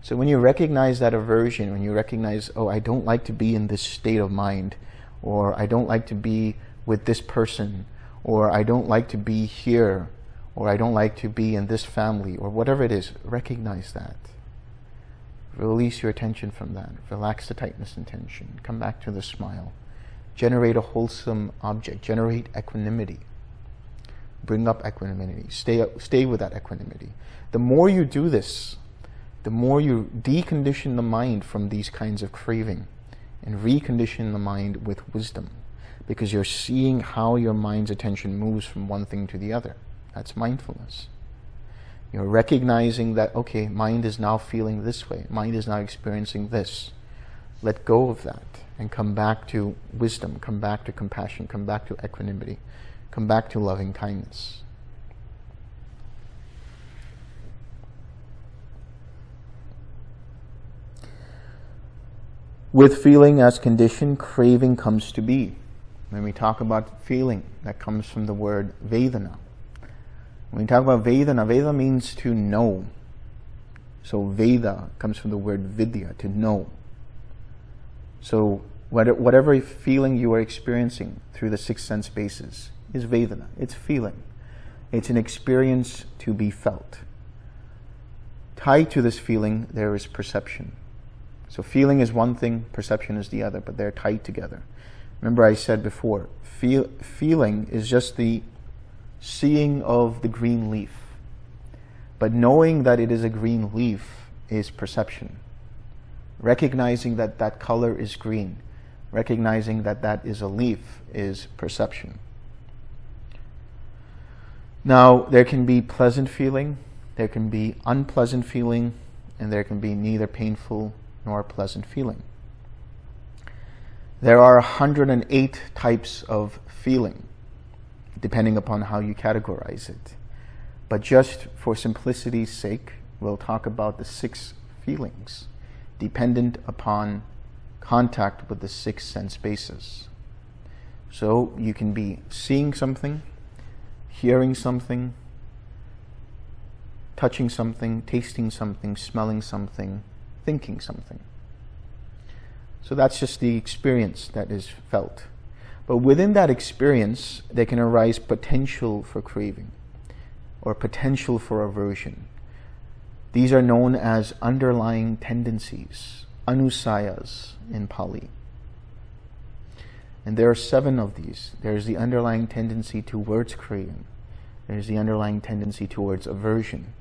So when you recognize that aversion, when you recognize, oh, I don't like to be in this state of mind, or I don't like to be with this person, or I don't like to be here, or I don't like to be in this family, or whatever it is, recognize that. Release your attention from that. Relax the tightness and tension. Come back to the smile. Generate a wholesome object. Generate equanimity. Bring up equanimity. Stay, stay with that equanimity. The more you do this, the more you decondition the mind from these kinds of craving and recondition the mind with wisdom because you're seeing how your mind's attention moves from one thing to the other. That's mindfulness. You're recognizing that, okay, mind is now feeling this way. Mind is now experiencing this. Let go of that and come back to wisdom, come back to compassion, come back to equanimity, come back to loving kindness. With feeling as condition, craving comes to be. When we talk about feeling, that comes from the word Vedana. When we talk about Vedana, Veda means to know. So Veda comes from the word Vidya, to know. So whatever feeling you are experiencing through the six sense bases is Vedana. It's feeling. It's an experience to be felt. Tied to this feeling, there is perception. So feeling is one thing, perception is the other, but they're tied together. Remember I said before, feel, feeling is just the seeing of the green leaf. But knowing that it is a green leaf is perception. Recognizing that that color is green, recognizing that that is a leaf is perception. Now, there can be pleasant feeling, there can be unpleasant feeling, and there can be neither painful nor pleasant feeling. There are 108 types of feeling, depending upon how you categorize it. But just for simplicity's sake, we'll talk about the six feelings, dependent upon contact with the six sense bases. So you can be seeing something, hearing something, touching something, tasting something, smelling something, thinking something. So that's just the experience that is felt. But within that experience, there can arise potential for craving or potential for aversion. These are known as underlying tendencies, anusayas in Pali. And there are seven of these. There's the underlying tendency towards craving. There's the underlying tendency towards aversion,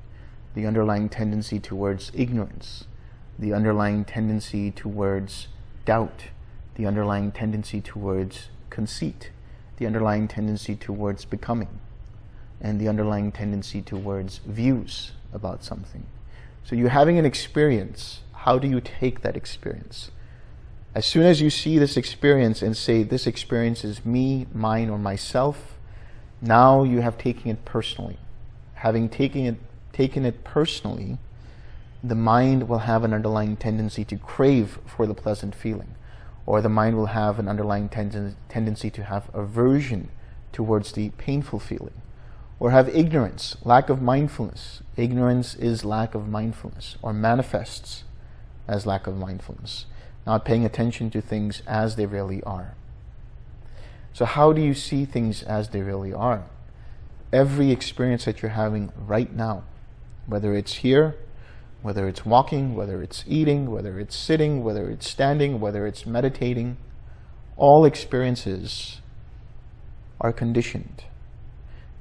the underlying tendency towards ignorance, the underlying tendency towards doubt, the underlying tendency towards conceit, the underlying tendency towards becoming, and the underlying tendency towards views about something. So you're having an experience. How do you take that experience? As soon as you see this experience and say, this experience is me, mine, or myself, now you have taken it personally. Having taken it, taken it personally, the mind will have an underlying tendency to crave for the pleasant feeling, or the mind will have an underlying ten tendency to have aversion towards the painful feeling, or have ignorance, lack of mindfulness. Ignorance is lack of mindfulness, or manifests as lack of mindfulness, not paying attention to things as they really are. So how do you see things as they really are? Every experience that you're having right now, whether it's here whether it's walking, whether it's eating, whether it's sitting, whether it's standing, whether it's meditating, all experiences are conditioned,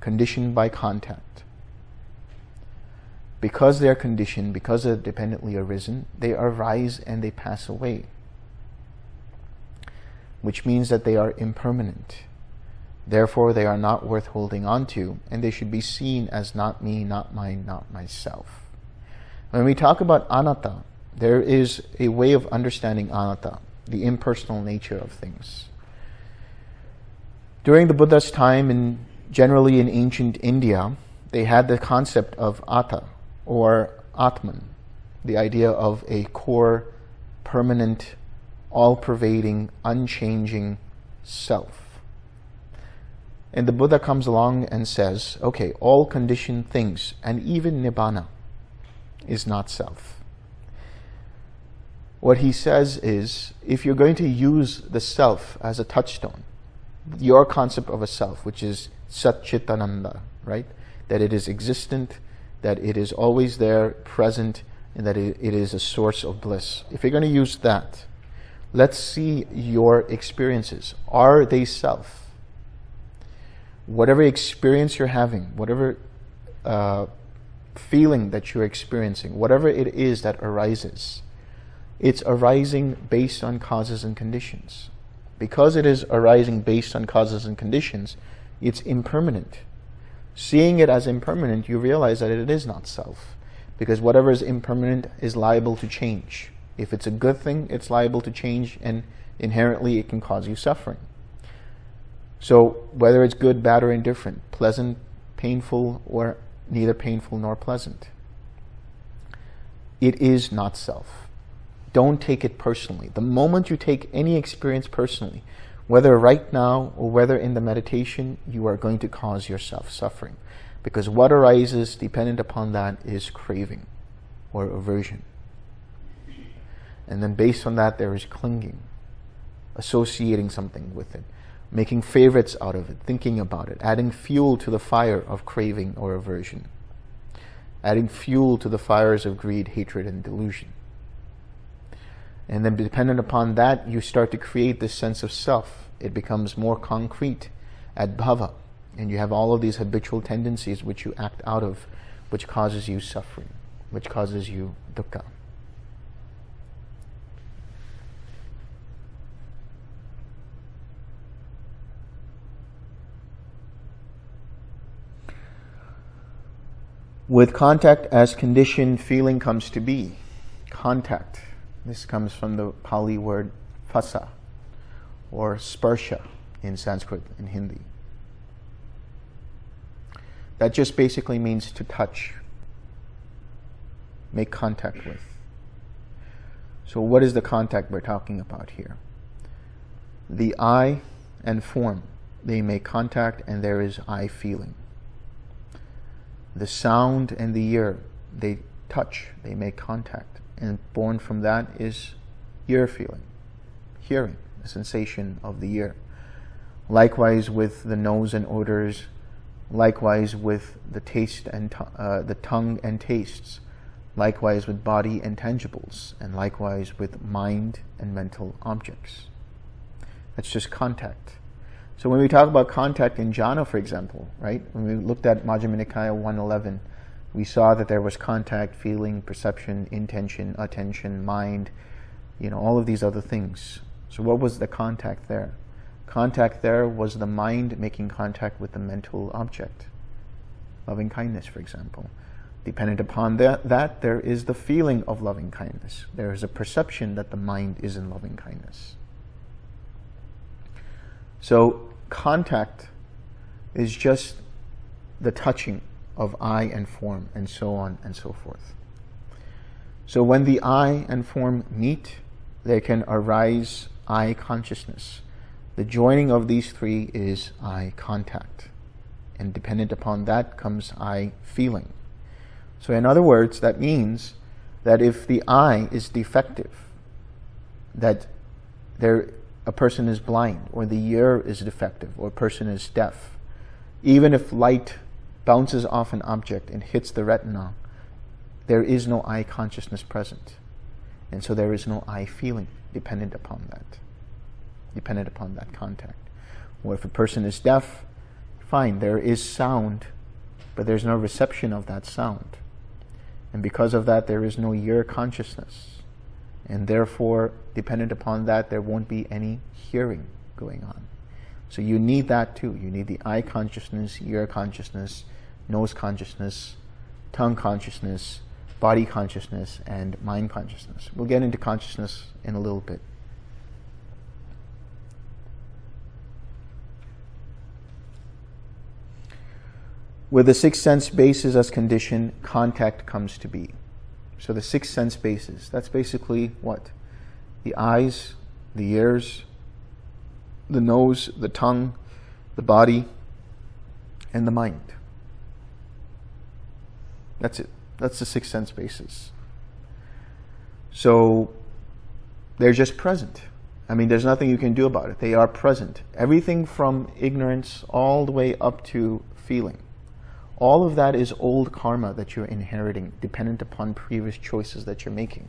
conditioned by contact. Because they are conditioned, because they're dependently arisen, they arise and they pass away, which means that they are impermanent. Therefore, they are not worth holding on to, and they should be seen as not me, not mine, not myself. When we talk about anatta, there is a way of understanding anatta, the impersonal nature of things. During the Buddha's time, and generally in ancient India, they had the concept of atta, or atman, the idea of a core, permanent, all-pervading, unchanging self. And the Buddha comes along and says, okay, all conditioned things, and even nibbana, is not self. What he says is, if you're going to use the self as a touchstone, your concept of a self, which is Satchitananda, right? That it is existent, that it is always there, present, and that it, is a source of bliss. If you're going to use that, let's see your experiences. Are they self? Whatever experience you're having, whatever uh, feeling that you're experiencing, whatever it is that arises, it's arising based on causes and conditions. Because it is arising based on causes and conditions, it's impermanent. Seeing it as impermanent, you realize that it is not self. Because whatever is impermanent is liable to change. If it's a good thing, it's liable to change and inherently it can cause you suffering. So whether it's good, bad, or indifferent, pleasant, painful, or neither painful nor pleasant. It is not self. Don't take it personally. The moment you take any experience personally, whether right now or whether in the meditation, you are going to cause yourself suffering. Because what arises dependent upon that is craving or aversion. And then based on that, there is clinging, associating something with it, making favorites out of it, thinking about it, adding fuel to the fire of craving or aversion, adding fuel to the fires of greed, hatred, and delusion. And then dependent upon that, you start to create this sense of self. It becomes more concrete at bhava. And you have all of these habitual tendencies which you act out of, which causes you suffering, which causes you dukkha. With contact as condition, feeling comes to be. Contact. This comes from the Pali word phassa or sparsha in Sanskrit and Hindi. That just basically means to touch, make contact with. So what is the contact we're talking about here? The eye and form, they make contact and there is eye feeling. The sound and the ear, they touch, they make contact. And born from that is ear feeling, hearing, the sensation of the ear. Likewise with the nose and odors, likewise with the taste and uh, the tongue and tastes, likewise with body and tangibles, and likewise with mind and mental objects. That's just contact. So when we talk about contact in jhana, for example, right, when we looked at Majjhima Nikaya 111, we saw that there was contact, feeling, perception, intention, attention, mind, you know, all of these other things. So what was the contact there? Contact there was the mind making contact with the mental object. Loving kindness, for example. Dependent upon that, that, there is the feeling of loving kindness. There is a perception that the mind is in loving kindness. So contact is just the touching of eye and form and so on and so forth. So when the eye and form meet, there can arise eye consciousness. The joining of these three is eye contact. And dependent upon that comes eye feeling. So in other words, that means that if the eye is defective, that there, a person is blind, or the ear is defective, or a person is deaf, even if light bounces off an object and hits the retina, there is no eye consciousness present. And so there is no eye feeling dependent upon that dependent upon that contact. Or if a person is deaf, fine, there is sound, but there's no reception of that sound. And because of that, there is no ear consciousness. And therefore, dependent upon that, there won't be any hearing going on. So you need that too. You need the eye consciousness, ear consciousness, nose consciousness, tongue consciousness, body consciousness, and mind consciousness. We'll get into consciousness in a little bit. With the six sense bases as condition, contact comes to be. So the six sense bases, that's basically what? The eyes, the ears, the nose, the tongue, the body, and the mind. That's it. That's the six sense bases. So they're just present. I mean, there's nothing you can do about it. They are present. Everything from ignorance all the way up to feeling. All of that is old karma that you're inheriting, dependent upon previous choices that you're making.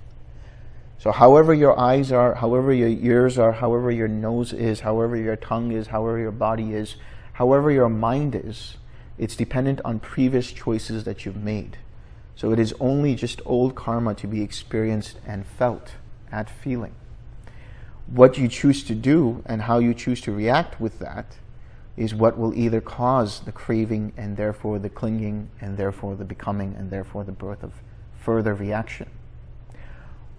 So however your eyes are, however your ears are, however your nose is, however your tongue is, however your body is, however your mind is, it's dependent on previous choices that you've made. So it is only just old karma to be experienced and felt at feeling. What you choose to do and how you choose to react with that is what will either cause the craving and therefore the clinging and therefore the becoming and therefore the birth of further reaction.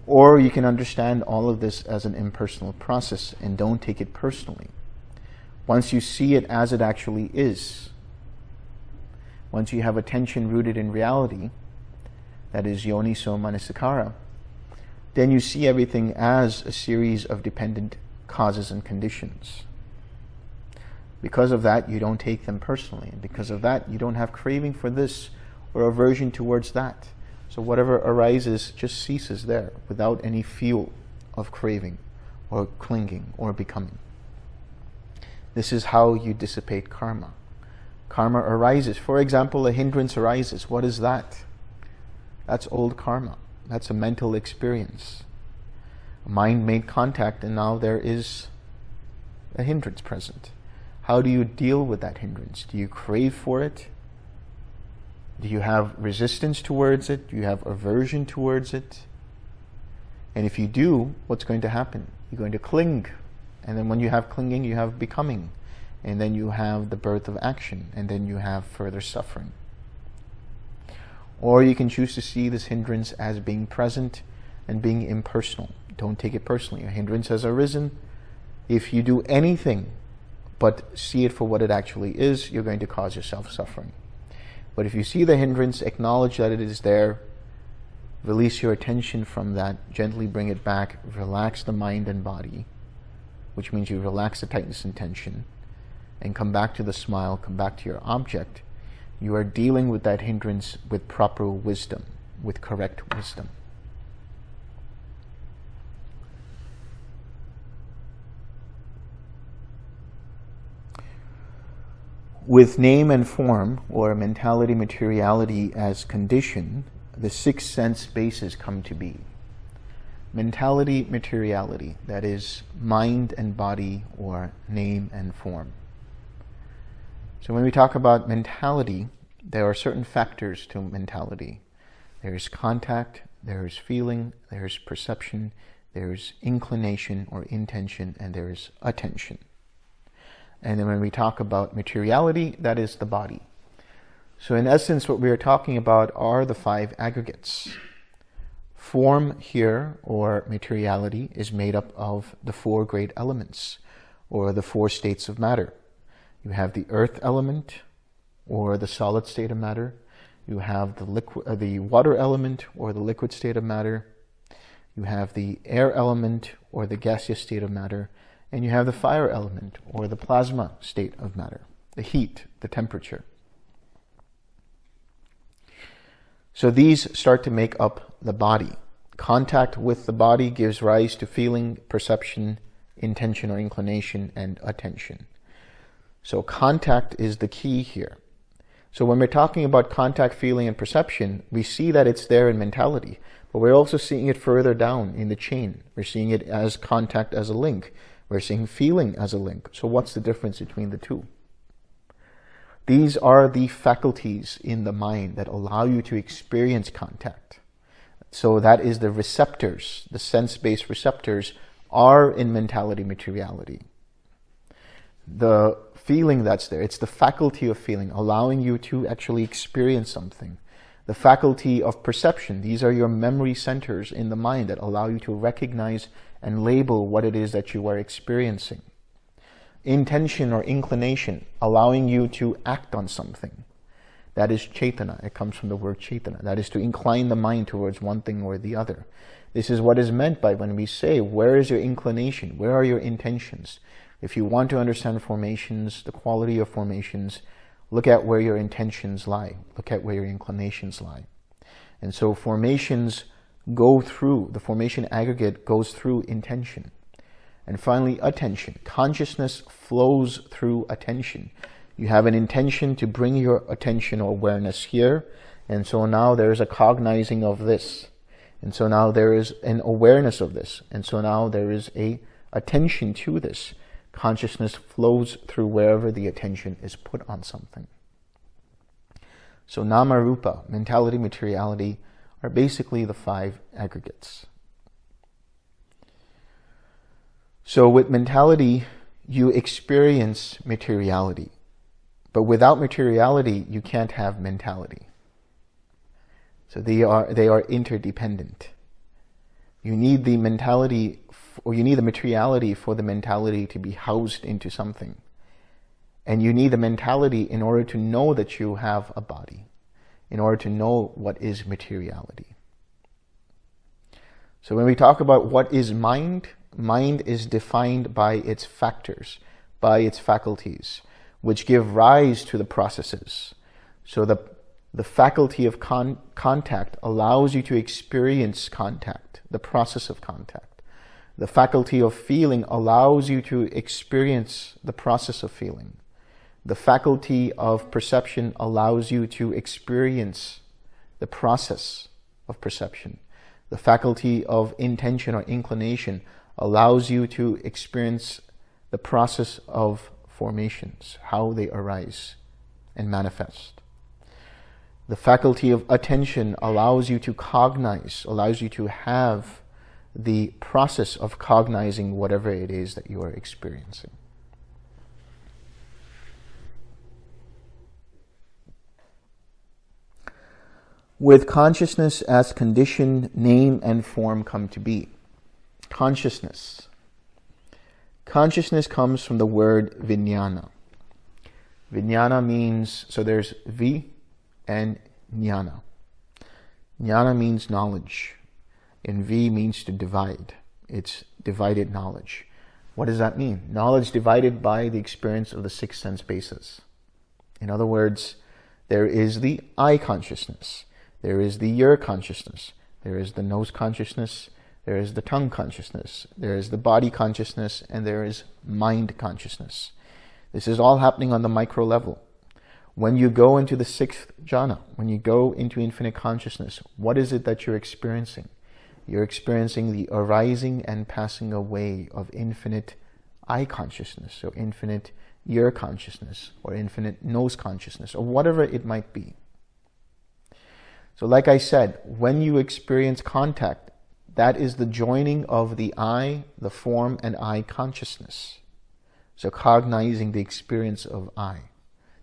Or you can understand all of this as an impersonal process and don't take it personally. Once you see it as it actually is, once you have attention rooted in reality, that is yoniso manasikara, then you see everything as a series of dependent causes and conditions. Because of that, you don't take them personally. And because of that, you don't have craving for this or aversion towards that. So whatever arises just ceases there without any fuel of craving or clinging or becoming. This is how you dissipate karma. Karma arises. For example, a hindrance arises. What is that? That's old karma. That's a mental experience. Mind made contact and now there is a hindrance present. How do you deal with that hindrance? Do you crave for it? Do you have resistance towards it? Do you have aversion towards it? And if you do, what's going to happen? You're going to cling. And then when you have clinging, you have becoming. And then you have the birth of action. And then you have further suffering. Or you can choose to see this hindrance as being present and being impersonal. Don't take it personally. A hindrance has arisen. If you do anything but see it for what it actually is, you're going to cause yourself suffering. But if you see the hindrance, acknowledge that it is there, release your attention from that, gently bring it back, relax the mind and body, which means you relax the tightness and tension, and come back to the smile, come back to your object, you are dealing with that hindrance with proper wisdom, with correct wisdom. With name and form, or mentality materiality as condition, the six sense bases come to be. Mentality materiality, that is mind and body, or name and form. So when we talk about mentality, there are certain factors to mentality. There's contact, there's feeling, there's perception, there's inclination or intention, and there's attention. And then when we talk about materiality, that is the body. So in essence, what we are talking about are the five aggregates. Form here, or materiality, is made up of the four great elements, or the four states of matter. You have the earth element, or the solid state of matter. You have the, liquid, uh, the water element, or the liquid state of matter. You have the air element, or the gaseous state of matter and you have the fire element or the plasma state of matter, the heat, the temperature. So these start to make up the body. Contact with the body gives rise to feeling, perception, intention or inclination, and attention. So contact is the key here. So when we're talking about contact, feeling, and perception, we see that it's there in mentality, but we're also seeing it further down in the chain. We're seeing it as contact as a link. We're seeing feeling as a link. So what's the difference between the two? These are the faculties in the mind that allow you to experience contact. So that is the receptors, the sense-based receptors are in mentality materiality. The feeling that's there, it's the faculty of feeling, allowing you to actually experience something. The faculty of perception, these are your memory centers in the mind that allow you to recognize and label what it is that you are experiencing. Intention or inclination, allowing you to act on something. That is chaitana. It comes from the word chaitana. That is to incline the mind towards one thing or the other. This is what is meant by when we say, where is your inclination? Where are your intentions? If you want to understand formations, the quality of formations, look at where your intentions lie. Look at where your inclinations lie. And so formations go through, the formation aggregate goes through intention. And finally, attention. Consciousness flows through attention. You have an intention to bring your attention or awareness here. And so now there is a cognizing of this. And so now there is an awareness of this. And so now there is a attention to this. Consciousness flows through wherever the attention is put on something. So nama rupa, mentality, materiality, are basically the five aggregates. So with mentality, you experience materiality. But without materiality, you can't have mentality. So they are, they are interdependent. You need the mentality, or you need the materiality for the mentality to be housed into something. And you need the mentality in order to know that you have a body in order to know what is materiality. So when we talk about what is mind, mind is defined by its factors, by its faculties. which give rise to the processes. So the, the faculty of con contact allows you to experience contact, the process of contact. The faculty of feeling allows you to experience the process of feeling. The faculty of perception allows you to experience the process of perception. The faculty of intention or inclination allows you to experience the process of formations, how they arise and manifest. The faculty of attention allows you to cognize, allows you to have the process of cognizing whatever it is that you are experiencing. With consciousness as condition, name and form come to be. Consciousness. Consciousness comes from the word vijnana. Vijnana means, so there's vi and jnana. Jnana means knowledge, and vi means to divide. It's divided knowledge. What does that mean? Knowledge divided by the experience of the six sense bases. In other words, there is the eye consciousness. There is the ear consciousness. There is the nose consciousness. There is the tongue consciousness. There is the body consciousness. And there is mind consciousness. This is all happening on the micro level. When you go into the sixth jhana, when you go into infinite consciousness, what is it that you're experiencing? You're experiencing the arising and passing away of infinite eye consciousness, or infinite ear consciousness, or infinite nose consciousness, or whatever it might be. So like I said, when you experience contact, that is the joining of the eye, the form, and eye consciousness. So cognizing the experience of eye,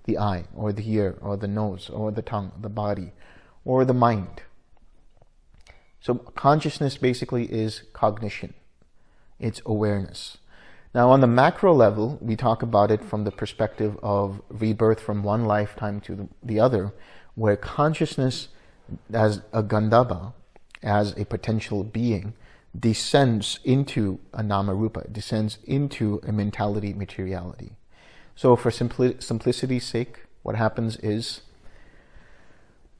the eye, or the ear, or the nose, or the tongue, the body, or the mind. So consciousness basically is cognition. It's awareness. Now on the macro level, we talk about it from the perspective of rebirth from one lifetime to the other, where consciousness as a Gandhabba, as a potential being, descends into a Namarupa, descends into a mentality materiality. So for simpli simplicity's sake, what happens is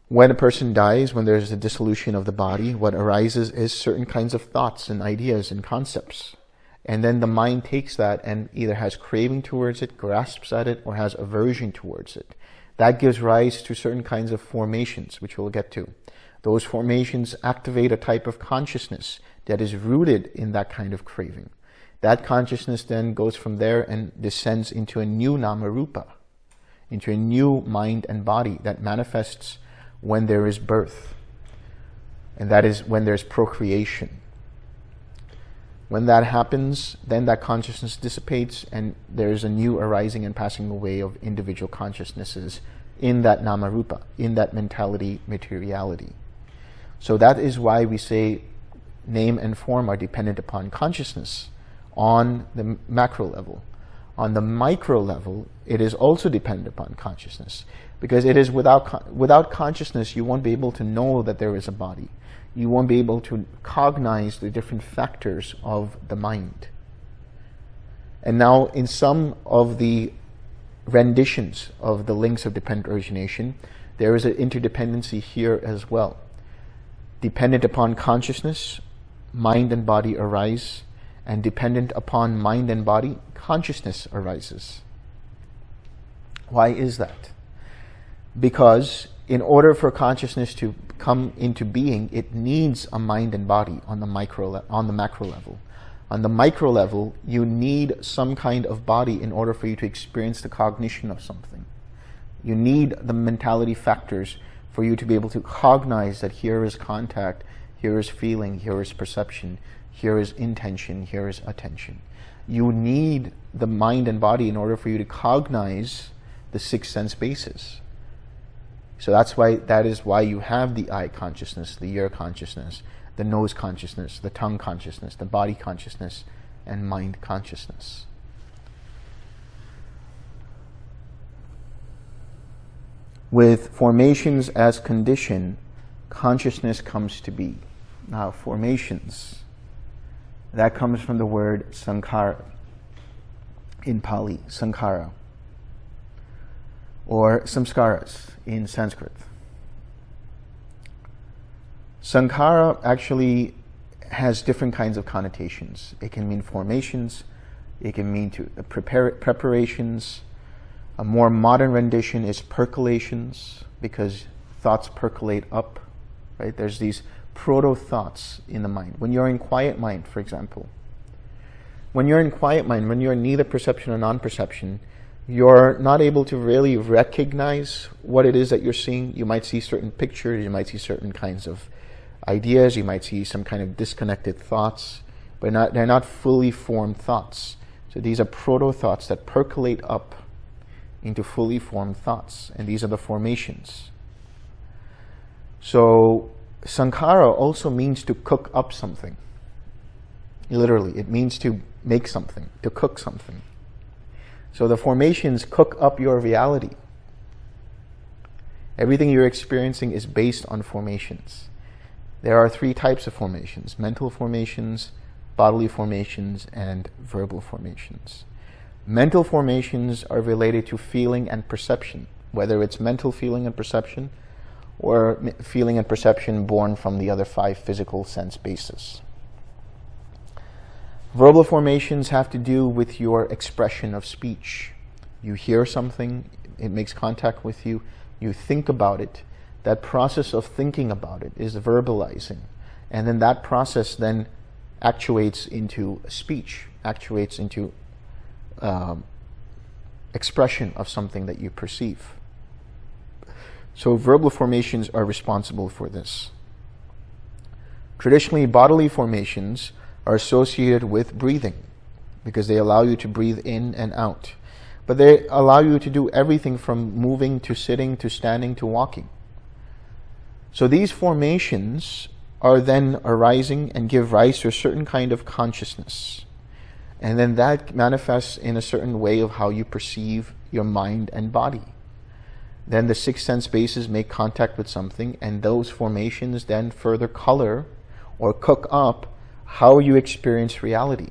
when a person dies, when there's a dissolution of the body, what arises is certain kinds of thoughts and ideas and concepts. And then the mind takes that and either has craving towards it, grasps at it, or has aversion towards it. That gives rise to certain kinds of formations, which we'll get to. Those formations activate a type of consciousness that is rooted in that kind of craving. That consciousness then goes from there and descends into a new namarupa, into a new mind and body that manifests when there is birth. And that is when there's procreation. When that happens, then that consciousness dissipates and there's a new arising and passing away of individual consciousnesses in that namarupa, in that mentality materiality. So that is why we say name and form are dependent upon consciousness on the macro level. On the micro level, it is also dependent upon consciousness because it is without, without consciousness, you won't be able to know that there is a body you won't be able to cognize the different factors of the mind. And now in some of the renditions of the links of dependent origination, there is an interdependency here as well. Dependent upon consciousness, mind and body arise, and dependent upon mind and body, consciousness arises. Why is that? Because in order for consciousness to come into being, it needs a mind and body on the micro on the macro level. On the micro level, you need some kind of body in order for you to experience the cognition of something. You need the mentality factors for you to be able to cognize that here is contact, here is feeling, here is perception, here is intention, here is attention. You need the mind and body in order for you to cognize the six sense bases. So that's why that is why you have the eye consciousness, the ear consciousness, the nose consciousness, the tongue consciousness, the body consciousness, and mind consciousness. With formations as condition, consciousness comes to be. Now, formations, that comes from the word sankhara in Pali, sankhara. Or samskaras in Sanskrit. Sankhara actually has different kinds of connotations. It can mean formations, it can mean to uh, prepare, preparations. A more modern rendition is percolations because thoughts percolate up, right? There's these proto-thoughts in the mind. When you're in quiet mind, for example, when you're in quiet mind, when you're neither perception or non-perception, you're not able to really recognize what it is that you're seeing. You might see certain pictures, you might see certain kinds of ideas, you might see some kind of disconnected thoughts, but not, they're not fully formed thoughts. So these are proto-thoughts that percolate up into fully formed thoughts, and these are the formations. So sankhara also means to cook up something. Literally, it means to make something, to cook something. So the formations cook up your reality. Everything you're experiencing is based on formations. There are three types of formations, mental formations, bodily formations, and verbal formations. Mental formations are related to feeling and perception, whether it's mental feeling and perception or feeling and perception born from the other five physical sense bases. Verbal formations have to do with your expression of speech. You hear something, it makes contact with you, you think about it. That process of thinking about it is verbalizing. And then that process then actuates into speech, actuates into um, expression of something that you perceive. So verbal formations are responsible for this. Traditionally, bodily formations are associated with breathing because they allow you to breathe in and out. But they allow you to do everything from moving to sitting to standing to walking. So these formations are then arising and give rise to a certain kind of consciousness. And then that manifests in a certain way of how you perceive your mind and body. Then the six sense bases make contact with something and those formations then further color or cook up how you experience reality.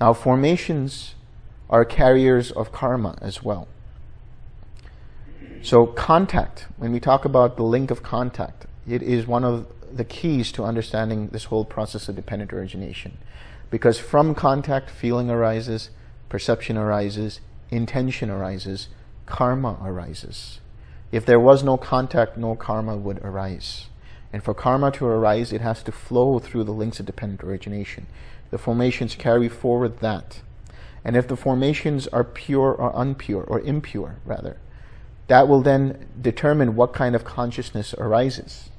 Now formations are carriers of karma as well. So contact, when we talk about the link of contact, it is one of the keys to understanding this whole process of dependent origination. Because from contact, feeling arises, perception arises, intention arises, karma arises. If there was no contact, no karma would arise. And for karma to arise, it has to flow through the links of dependent origination. The formations carry forward that. And if the formations are pure or unpure, or impure, rather, that will then determine what kind of consciousness arises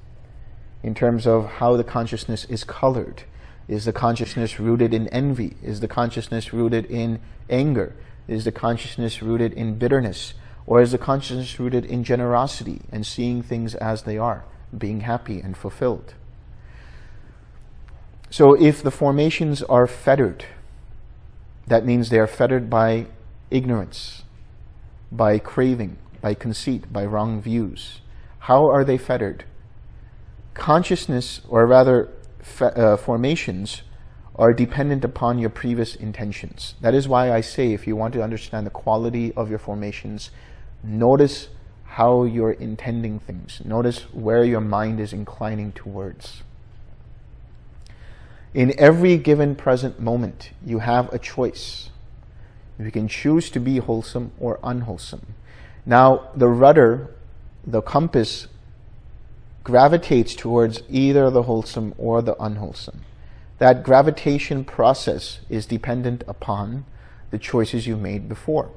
in terms of how the consciousness is colored. Is the consciousness rooted in envy? Is the consciousness rooted in anger? Is the consciousness rooted in bitterness? Or is the consciousness rooted in generosity and seeing things as they are? Being happy and fulfilled. So if the formations are fettered, that means they are fettered by ignorance, by craving, by conceit, by wrong views. How are they fettered? Consciousness, or rather uh, formations, are dependent upon your previous intentions. That is why I say if you want to understand the quality of your formations, notice how you're intending things. Notice where your mind is inclining towards. In every given present moment, you have a choice. You can choose to be wholesome or unwholesome. Now, the rudder, the compass, gravitates towards either the wholesome or the unwholesome. That gravitation process is dependent upon the choices you made before.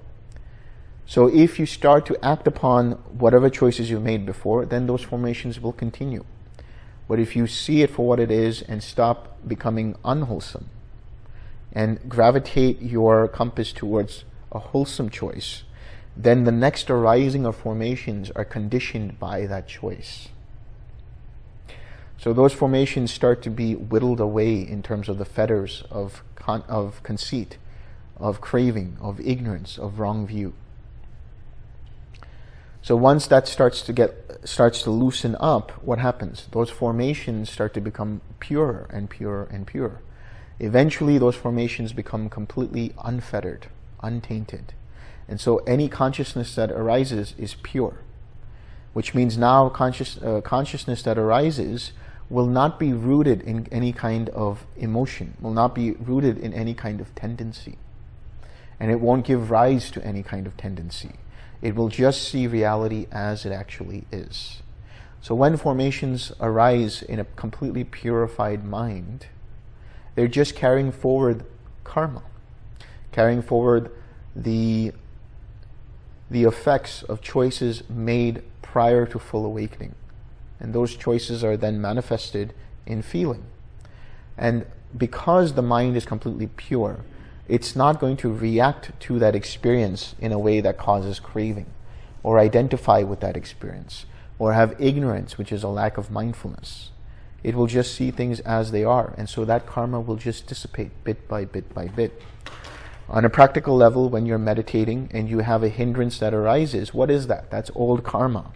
So if you start to act upon whatever choices you made before, then those formations will continue. But if you see it for what it is and stop becoming unwholesome and gravitate your compass towards a wholesome choice, then the next arising of formations are conditioned by that choice. So those formations start to be whittled away in terms of the fetters of, con of conceit, of craving, of ignorance, of wrong view. So once that starts to get starts to loosen up, what happens? Those formations start to become purer and purer and purer. Eventually, those formations become completely unfettered, untainted. And so any consciousness that arises is pure, which means now conscious, uh, consciousness that arises will not be rooted in any kind of emotion, will not be rooted in any kind of tendency. And it won't give rise to any kind of tendency. It will just see reality as it actually is. So when formations arise in a completely purified mind, they're just carrying forward karma, carrying forward the, the effects of choices made prior to full awakening. And those choices are then manifested in feeling. And because the mind is completely pure, it's not going to react to that experience in a way that causes craving or identify with that experience or have ignorance, which is a lack of mindfulness. It will just see things as they are. And so that karma will just dissipate bit by bit by bit. On a practical level, when you're meditating and you have a hindrance that arises, what is that? That's old karma.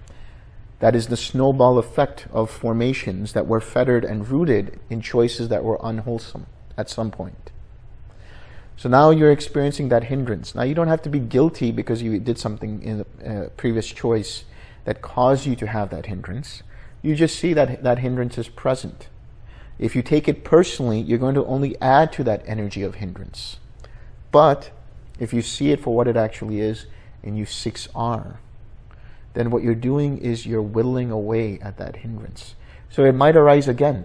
That is the snowball effect of formations that were fettered and rooted in choices that were unwholesome at some point. So now you're experiencing that hindrance. Now you don't have to be guilty because you did something in the uh, previous choice that caused you to have that hindrance. You just see that that hindrance is present. If you take it personally, you're going to only add to that energy of hindrance. But if you see it for what it actually is and you 6R, then what you're doing is you're whittling away at that hindrance. So it might arise again,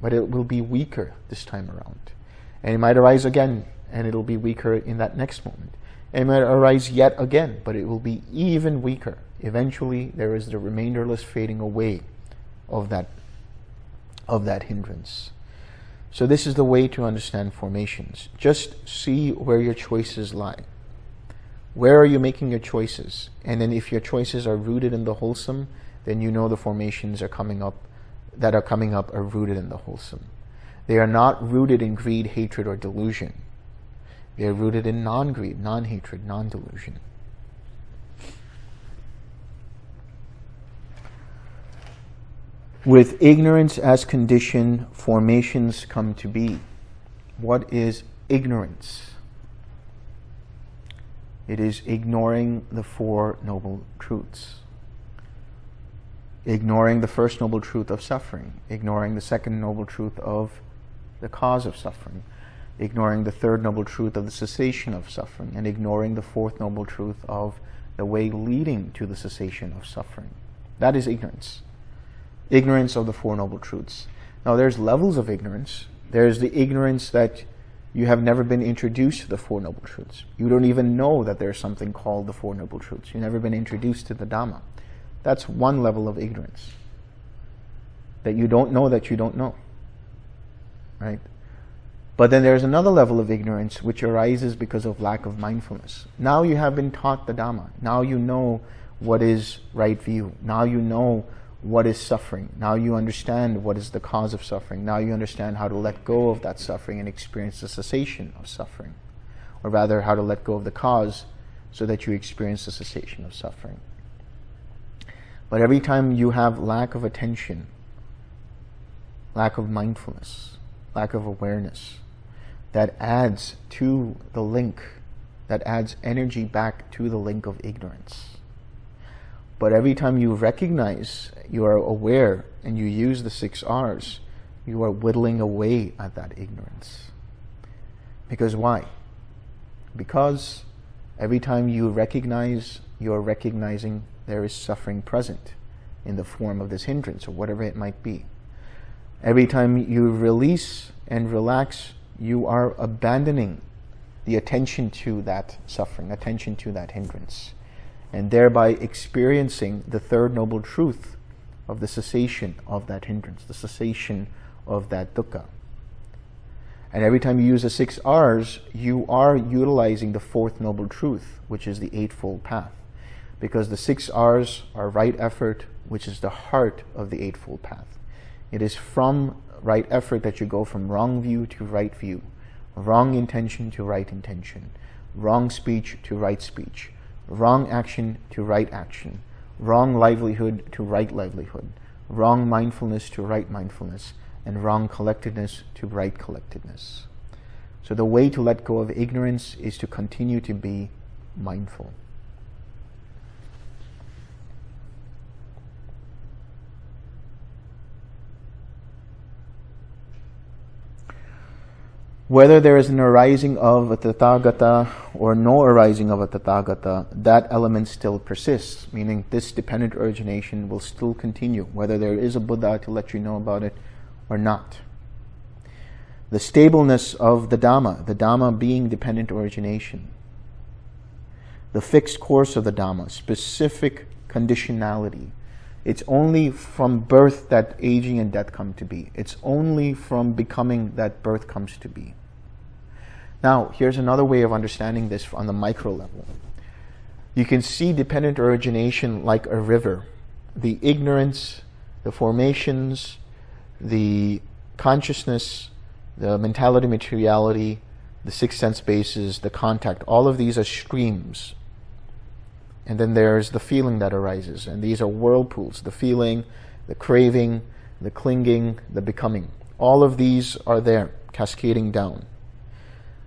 but it will be weaker this time around. And it might arise again, and it'll be weaker in that next moment. It might arise yet again, but it will be even weaker. Eventually, there is the remainderless fading away of that, of that hindrance. So this is the way to understand formations. Just see where your choices lie. Where are you making your choices? And then if your choices are rooted in the wholesome, then you know the formations are coming up that are coming up are rooted in the wholesome. They are not rooted in greed, hatred, or delusion. They are rooted in non-greed, non-hatred, non-delusion. With ignorance as condition, formations come to be. What is ignorance? It is ignoring the Four Noble Truths. Ignoring the first noble truth of suffering. Ignoring the second noble truth of the cause of suffering. Ignoring the third noble truth of the cessation of suffering. And ignoring the fourth noble truth of the way leading to the cessation of suffering. That is ignorance. Ignorance of the Four Noble Truths. Now there's levels of ignorance. There's the ignorance that you have never been introduced to the Four Noble Truths. You don't even know that there's something called the Four Noble Truths. You've never been introduced to the Dhamma. That's one level of ignorance. That you don't know that you don't know. Right? But then there's another level of ignorance which arises because of lack of mindfulness. Now you have been taught the Dhamma. Now you know what is right view. Now you know what is suffering. Now you understand what is the cause of suffering. Now you understand how to let go of that suffering and experience the cessation of suffering. Or rather, how to let go of the cause so that you experience the cessation of suffering. But every time you have lack of attention, lack of mindfulness, lack of awareness, that adds to the link, that adds energy back to the link of ignorance. But every time you recognize, you are aware, and you use the six R's, you are whittling away at that ignorance. Because why? Because every time you recognize, you are recognizing there is suffering present in the form of this hindrance or whatever it might be. Every time you release and relax, you are abandoning the attention to that suffering, attention to that hindrance and thereby experiencing the third noble truth of the cessation of that hindrance, the cessation of that dukkha. And every time you use the six R's, you are utilizing the fourth noble truth, which is the Eightfold Path. Because the six R's are right effort, which is the heart of the Eightfold Path. It is from right effort that you go from wrong view to right view, wrong intention to right intention, wrong speech to right speech, wrong action to right action, wrong livelihood to right livelihood, wrong mindfulness to right mindfulness, and wrong collectedness to right collectedness. So the way to let go of ignorance is to continue to be mindful. Whether there is an arising of a Tathagata or no arising of a Tathagata, that element still persists, meaning this dependent origination will still continue, whether there is a Buddha to let you know about it or not. The stableness of the Dhamma, the Dhamma being dependent origination. The fixed course of the Dhamma, specific conditionality. It's only from birth that aging and death come to be. It's only from becoming that birth comes to be. Now, here's another way of understanding this on the micro level. You can see dependent origination like a river. The ignorance, the formations, the consciousness, the mentality, materiality, the six sense bases, the contact, all of these are streams. And then there's the feeling that arises. And these are whirlpools, the feeling, the craving, the clinging, the becoming. All of these are there, cascading down.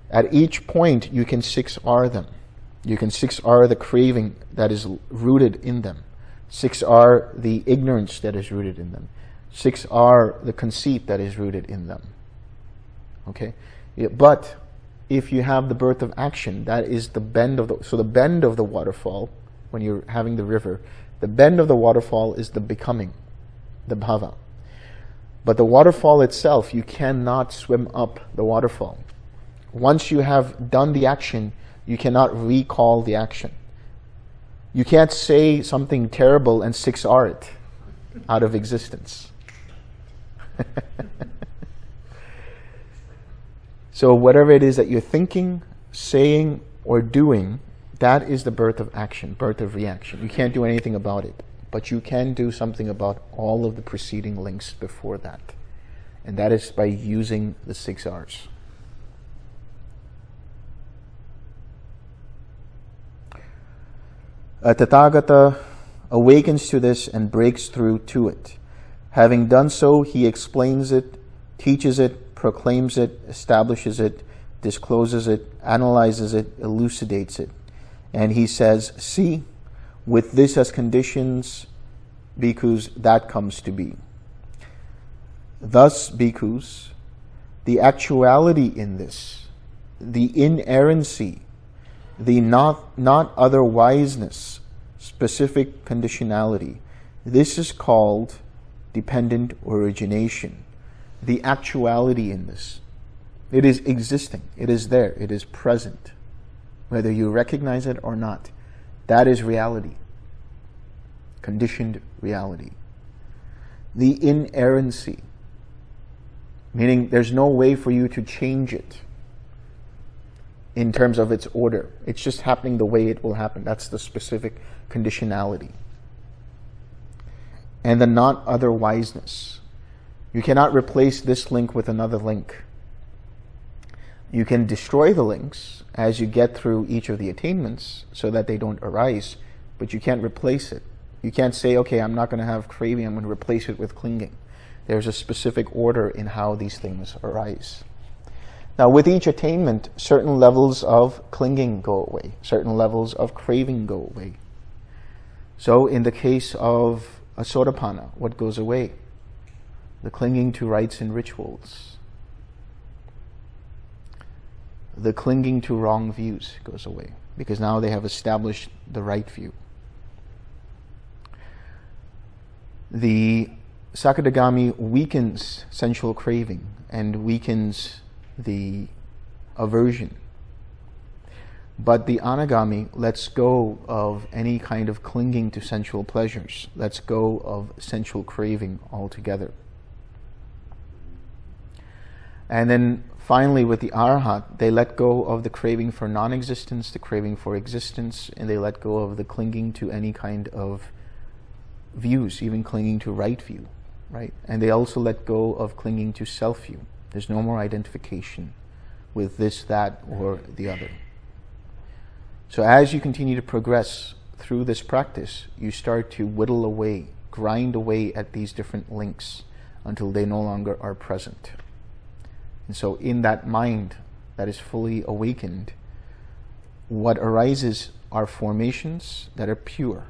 At each point, you can 6R them. You can 6R the craving that is rooted in them. 6R the ignorance that is rooted in them. 6R the conceit that is rooted in them. Okay? But if you have the birth of action, that is the bend of the, so the bend of the waterfall, when you're having the river, the bend of the waterfall is the becoming, the bhava. But the waterfall itself, you cannot swim up the waterfall. Once you have done the action, you cannot recall the action. You can't say something terrible and 6R it out of existence. so whatever it is that you're thinking, saying, or doing, that is the birth of action, birth of reaction. You can't do anything about it, but you can do something about all of the preceding links before that. And that is by using the six R's. A Tathagata awakens to this and breaks through to it. Having done so, he explains it, teaches it, proclaims it, establishes it, discloses it, analyzes it, elucidates it. And he says, see, with this as conditions, bhikkhus, that comes to be. Thus, bhikkhus, the actuality in this, the inerrancy, the not, not otherwiseness, specific conditionality. This is called dependent origination. The actuality in this. It is existing. It is there. It is present. Whether you recognize it or not. That is reality. Conditioned reality. The inerrancy. Meaning there's no way for you to change it in terms of its order. It's just happening the way it will happen. That's the specific conditionality. And the not otherwiseness. You cannot replace this link with another link. You can destroy the links as you get through each of the attainments so that they don't arise, but you can't replace it. You can't say, okay, I'm not going to have craving, I'm going to replace it with clinging. There's a specific order in how these things arise. Now, with each attainment, certain levels of clinging go away, certain levels of craving go away. So, in the case of a sotapanna, what goes away? The clinging to rites and rituals. The clinging to wrong views goes away because now they have established the right view. The Sakadagami weakens sensual craving and weakens the aversion. But the anagami lets go of any kind of clinging to sensual pleasures, lets go of sensual craving altogether. And then finally with the arhat, they let go of the craving for non-existence, the craving for existence, and they let go of the clinging to any kind of views, even clinging to right view, right? And they also let go of clinging to self-view. There's no more identification with this, that, or the other. So as you continue to progress through this practice, you start to whittle away, grind away at these different links until they no longer are present. And so in that mind that is fully awakened, what arises are formations that are pure,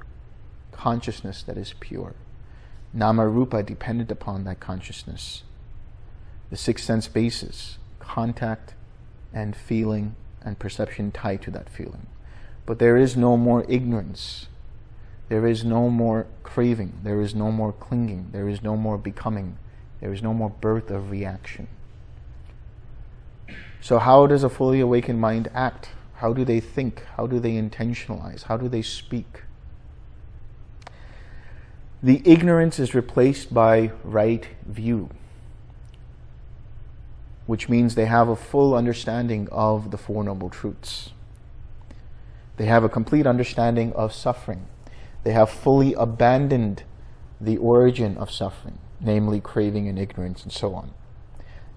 consciousness that is pure, nama rupa dependent upon that consciousness, the six sense bases, contact and feeling and perception tied to that feeling. But there is no more ignorance. There is no more craving. There is no more clinging. There is no more becoming. There is no more birth of reaction. So how does a fully awakened mind act? How do they think? How do they intentionalize? How do they speak? The ignorance is replaced by right view, which means they have a full understanding of the Four Noble Truths. They have a complete understanding of suffering. They have fully abandoned the origin of suffering, namely craving and ignorance and so on.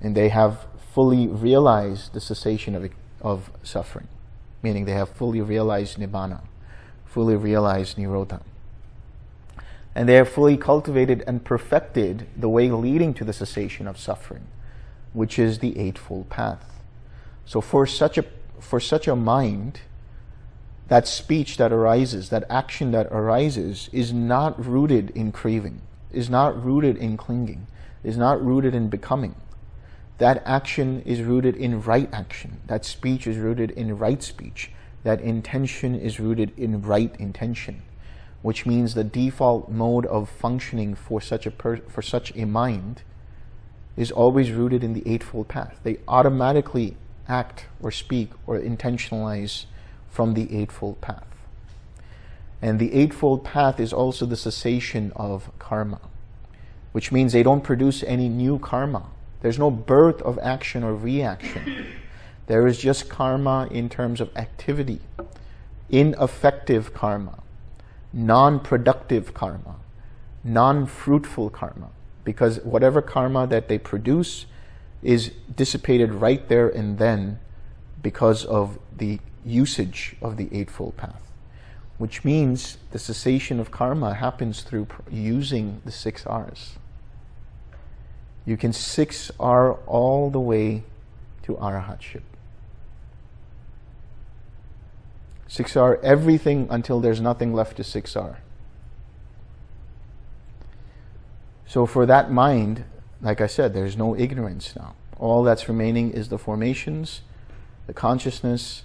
And they have fully realized the cessation of, of suffering, meaning they have fully realized Nibbana, fully realized Nirodha. And they have fully cultivated and perfected the way leading to the cessation of suffering, which is the Eightfold Path. So for such a, for such a mind, that speech that arises, that action that arises, is not rooted in craving, is not rooted in clinging, is not rooted in becoming. That action is rooted in right action. That speech is rooted in right speech. That intention is rooted in right intention, which means the default mode of functioning for such a for such a mind is always rooted in the Eightfold Path. They automatically act or speak or intentionalize from the Eightfold Path. And the Eightfold Path is also the cessation of karma, which means they don't produce any new karma. There's no birth of action or reaction. There is just karma in terms of activity, ineffective karma, non-productive karma, non-fruitful karma, because whatever karma that they produce is dissipated right there and then because of the usage of the Eightfold Path, which means the cessation of karma happens through using the six R's. You can 6R all the way to Arahatship. 6R, everything until there's nothing left to 6R. So for that mind, like I said, there's no ignorance now. All that's remaining is the formations, the consciousness,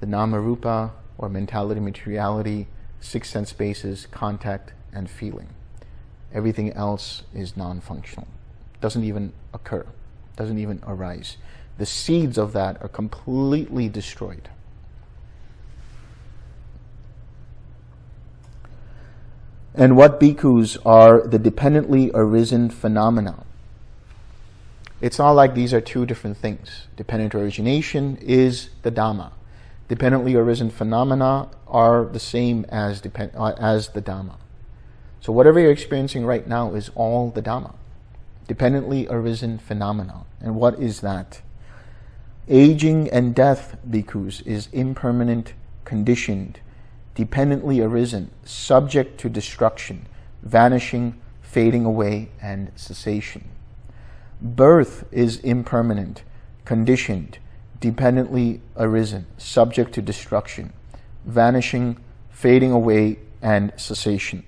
the nama rupa or mentality, materiality, six sense bases, contact, and feeling. Everything else is non-functional. Doesn't even occur. Doesn't even arise. The seeds of that are completely destroyed. And what bhikkhus are the dependently arisen phenomena? It's not like these are two different things. Dependent origination is the Dhamma dependently arisen phenomena are the same as, depend, uh, as the Dhamma. So whatever you're experiencing right now is all the Dhamma. Dependently arisen phenomenon. And what is that? Aging and death, bhikkhus, is impermanent, conditioned, dependently arisen, subject to destruction, vanishing, fading away, and cessation. Birth is impermanent, conditioned, dependently arisen, subject to destruction, vanishing, fading away, and cessation.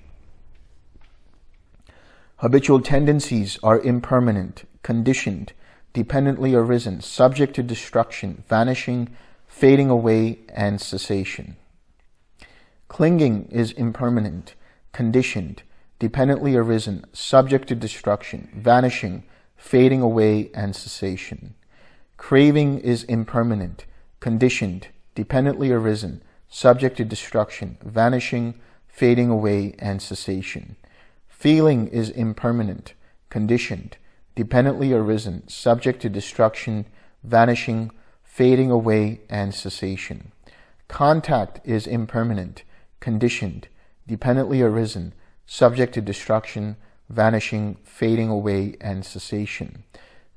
Habitual tendencies are impermanent, conditioned, dependently arisen, subject to destruction, vanishing, fading away, and cessation. Clinging is impermanent, conditioned, dependently arisen, subject to destruction, vanishing, fading away, and cessation. Craving is impermanent, conditioned, dependently arisen, subject to destruction, vanishing, fading away, and cessation. Feeling is impermanent, conditioned, dependently arisen, subject to destruction, vanishing, fading away, and cessation. Contact is impermanent, conditioned, dependently arisen, subject to destruction, vanishing, fading away, and cessation.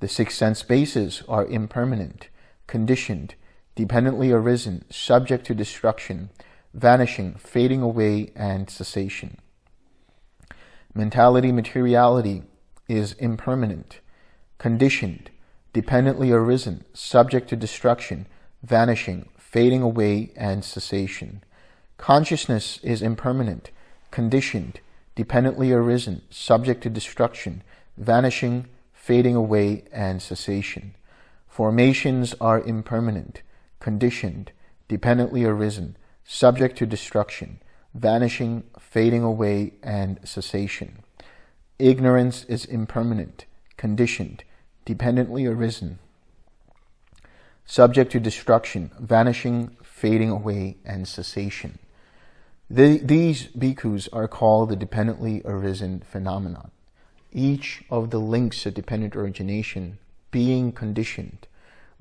The six sense bases are impermanent, conditioned, dependently arisen, subject to destruction, vanishing, fading away, and cessation. Mentality materiality is impermanent, conditioned, dependently arisen, subject to destruction, vanishing, fading away, and cessation. Consciousness is impermanent, conditioned, dependently arisen, subject to destruction, vanishing, fading away, and cessation. Formations are impermanent, conditioned, dependently arisen, subject to destruction, vanishing, fading away, and cessation. Ignorance is impermanent, conditioned, dependently arisen, subject to destruction, vanishing, fading away, and cessation. The, these bhikkhus are called the dependently arisen phenomenon. Each of the links of dependent origination, being conditioned,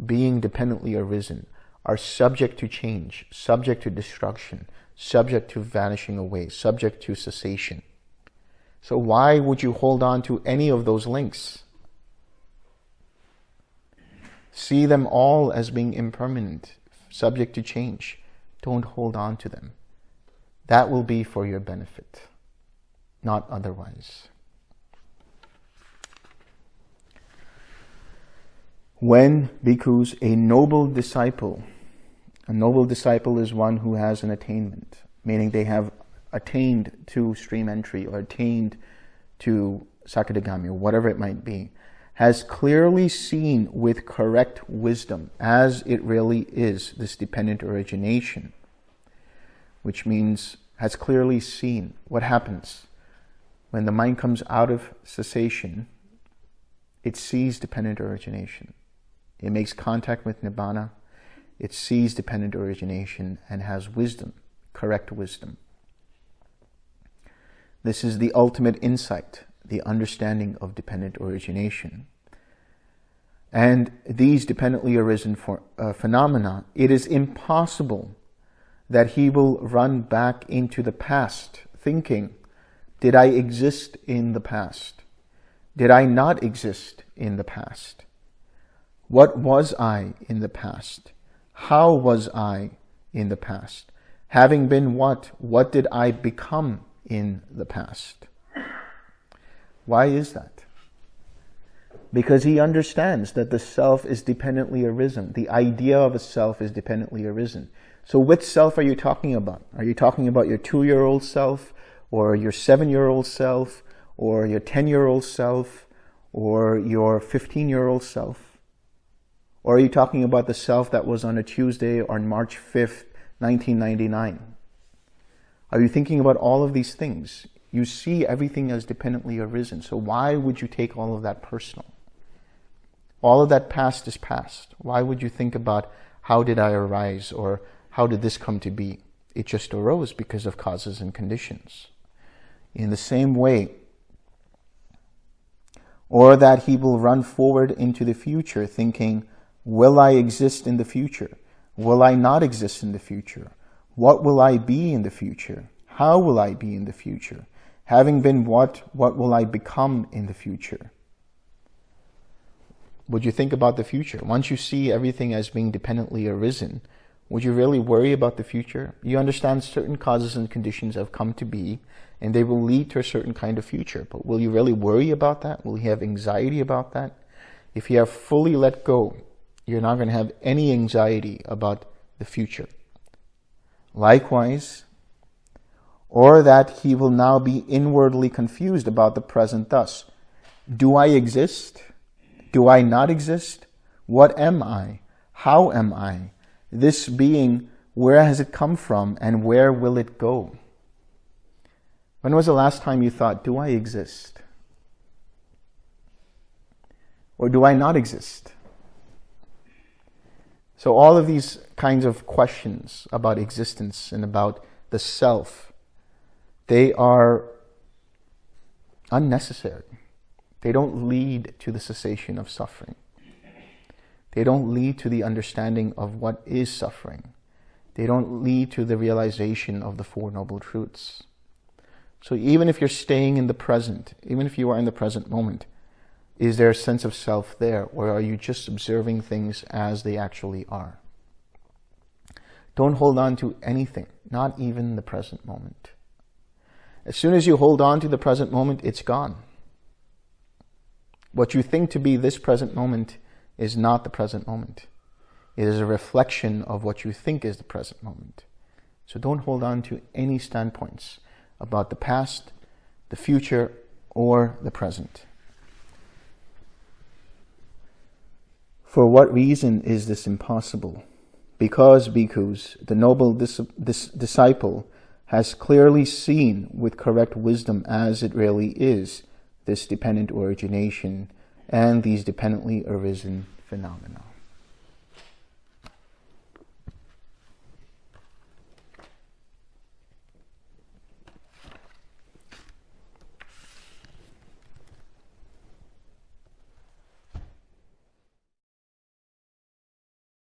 being dependently arisen, are subject to change, subject to destruction, subject to vanishing away, subject to cessation. So why would you hold on to any of those links? See them all as being impermanent, subject to change. Don't hold on to them. That will be for your benefit, not otherwise. When bhikkhus, a noble disciple, a noble disciple is one who has an attainment, meaning they have attained to stream entry or attained to Sakadagami or whatever it might be, has clearly seen with correct wisdom as it really is this dependent origination, which means has clearly seen what happens when the mind comes out of cessation, it sees dependent origination. It makes contact with Nibbana, it sees dependent origination and has wisdom, correct wisdom. This is the ultimate insight, the understanding of dependent origination. And these dependently arisen for, uh, phenomena, it is impossible that he will run back into the past thinking, did I exist in the past? Did I not exist in the past? What was I in the past? How was I in the past? Having been what? What did I become in the past. Why is that? Because he understands that the self is dependently arisen. The idea of a self is dependently arisen. So which self are you talking about? Are you talking about your two-year-old self or your seven-year-old self or your 10-year-old self or your 15-year-old self? Or are you talking about the self that was on a Tuesday on March 5th, 1999? Are you thinking about all of these things? You see everything as dependently arisen. So why would you take all of that personal? All of that past is past. Why would you think about how did I arise or how did this come to be? It just arose because of causes and conditions. In the same way, or that he will run forward into the future thinking, will I exist in the future? Will I not exist in the future? What will I be in the future? How will I be in the future? Having been what, what will I become in the future? Would you think about the future? Once you see everything as being dependently arisen, would you really worry about the future? You understand certain causes and conditions have come to be, and they will lead to a certain kind of future. But will you really worry about that? Will you have anxiety about that? If you have fully let go, you're not going to have any anxiety about the future. Likewise, or that he will now be inwardly confused about the present thus. Do I exist? Do I not exist? What am I? How am I? This being, where has it come from and where will it go? When was the last time you thought, do I exist? Or do I not exist? So all of these kinds of questions about existence and about the self, they are unnecessary. They don't lead to the cessation of suffering. They don't lead to the understanding of what is suffering. They don't lead to the realization of the Four Noble Truths. So even if you're staying in the present, even if you are in the present moment, is there a sense of self there, or are you just observing things as they actually are? Don't hold on to anything, not even the present moment. As soon as you hold on to the present moment, it's gone. What you think to be this present moment is not the present moment. It is a reflection of what you think is the present moment. So don't hold on to any standpoints about the past, the future, or the present. For what reason is this impossible? Because, bhikkhus, the noble dis dis disciple has clearly seen with correct wisdom as it really is this dependent origination and these dependently arisen phenomena.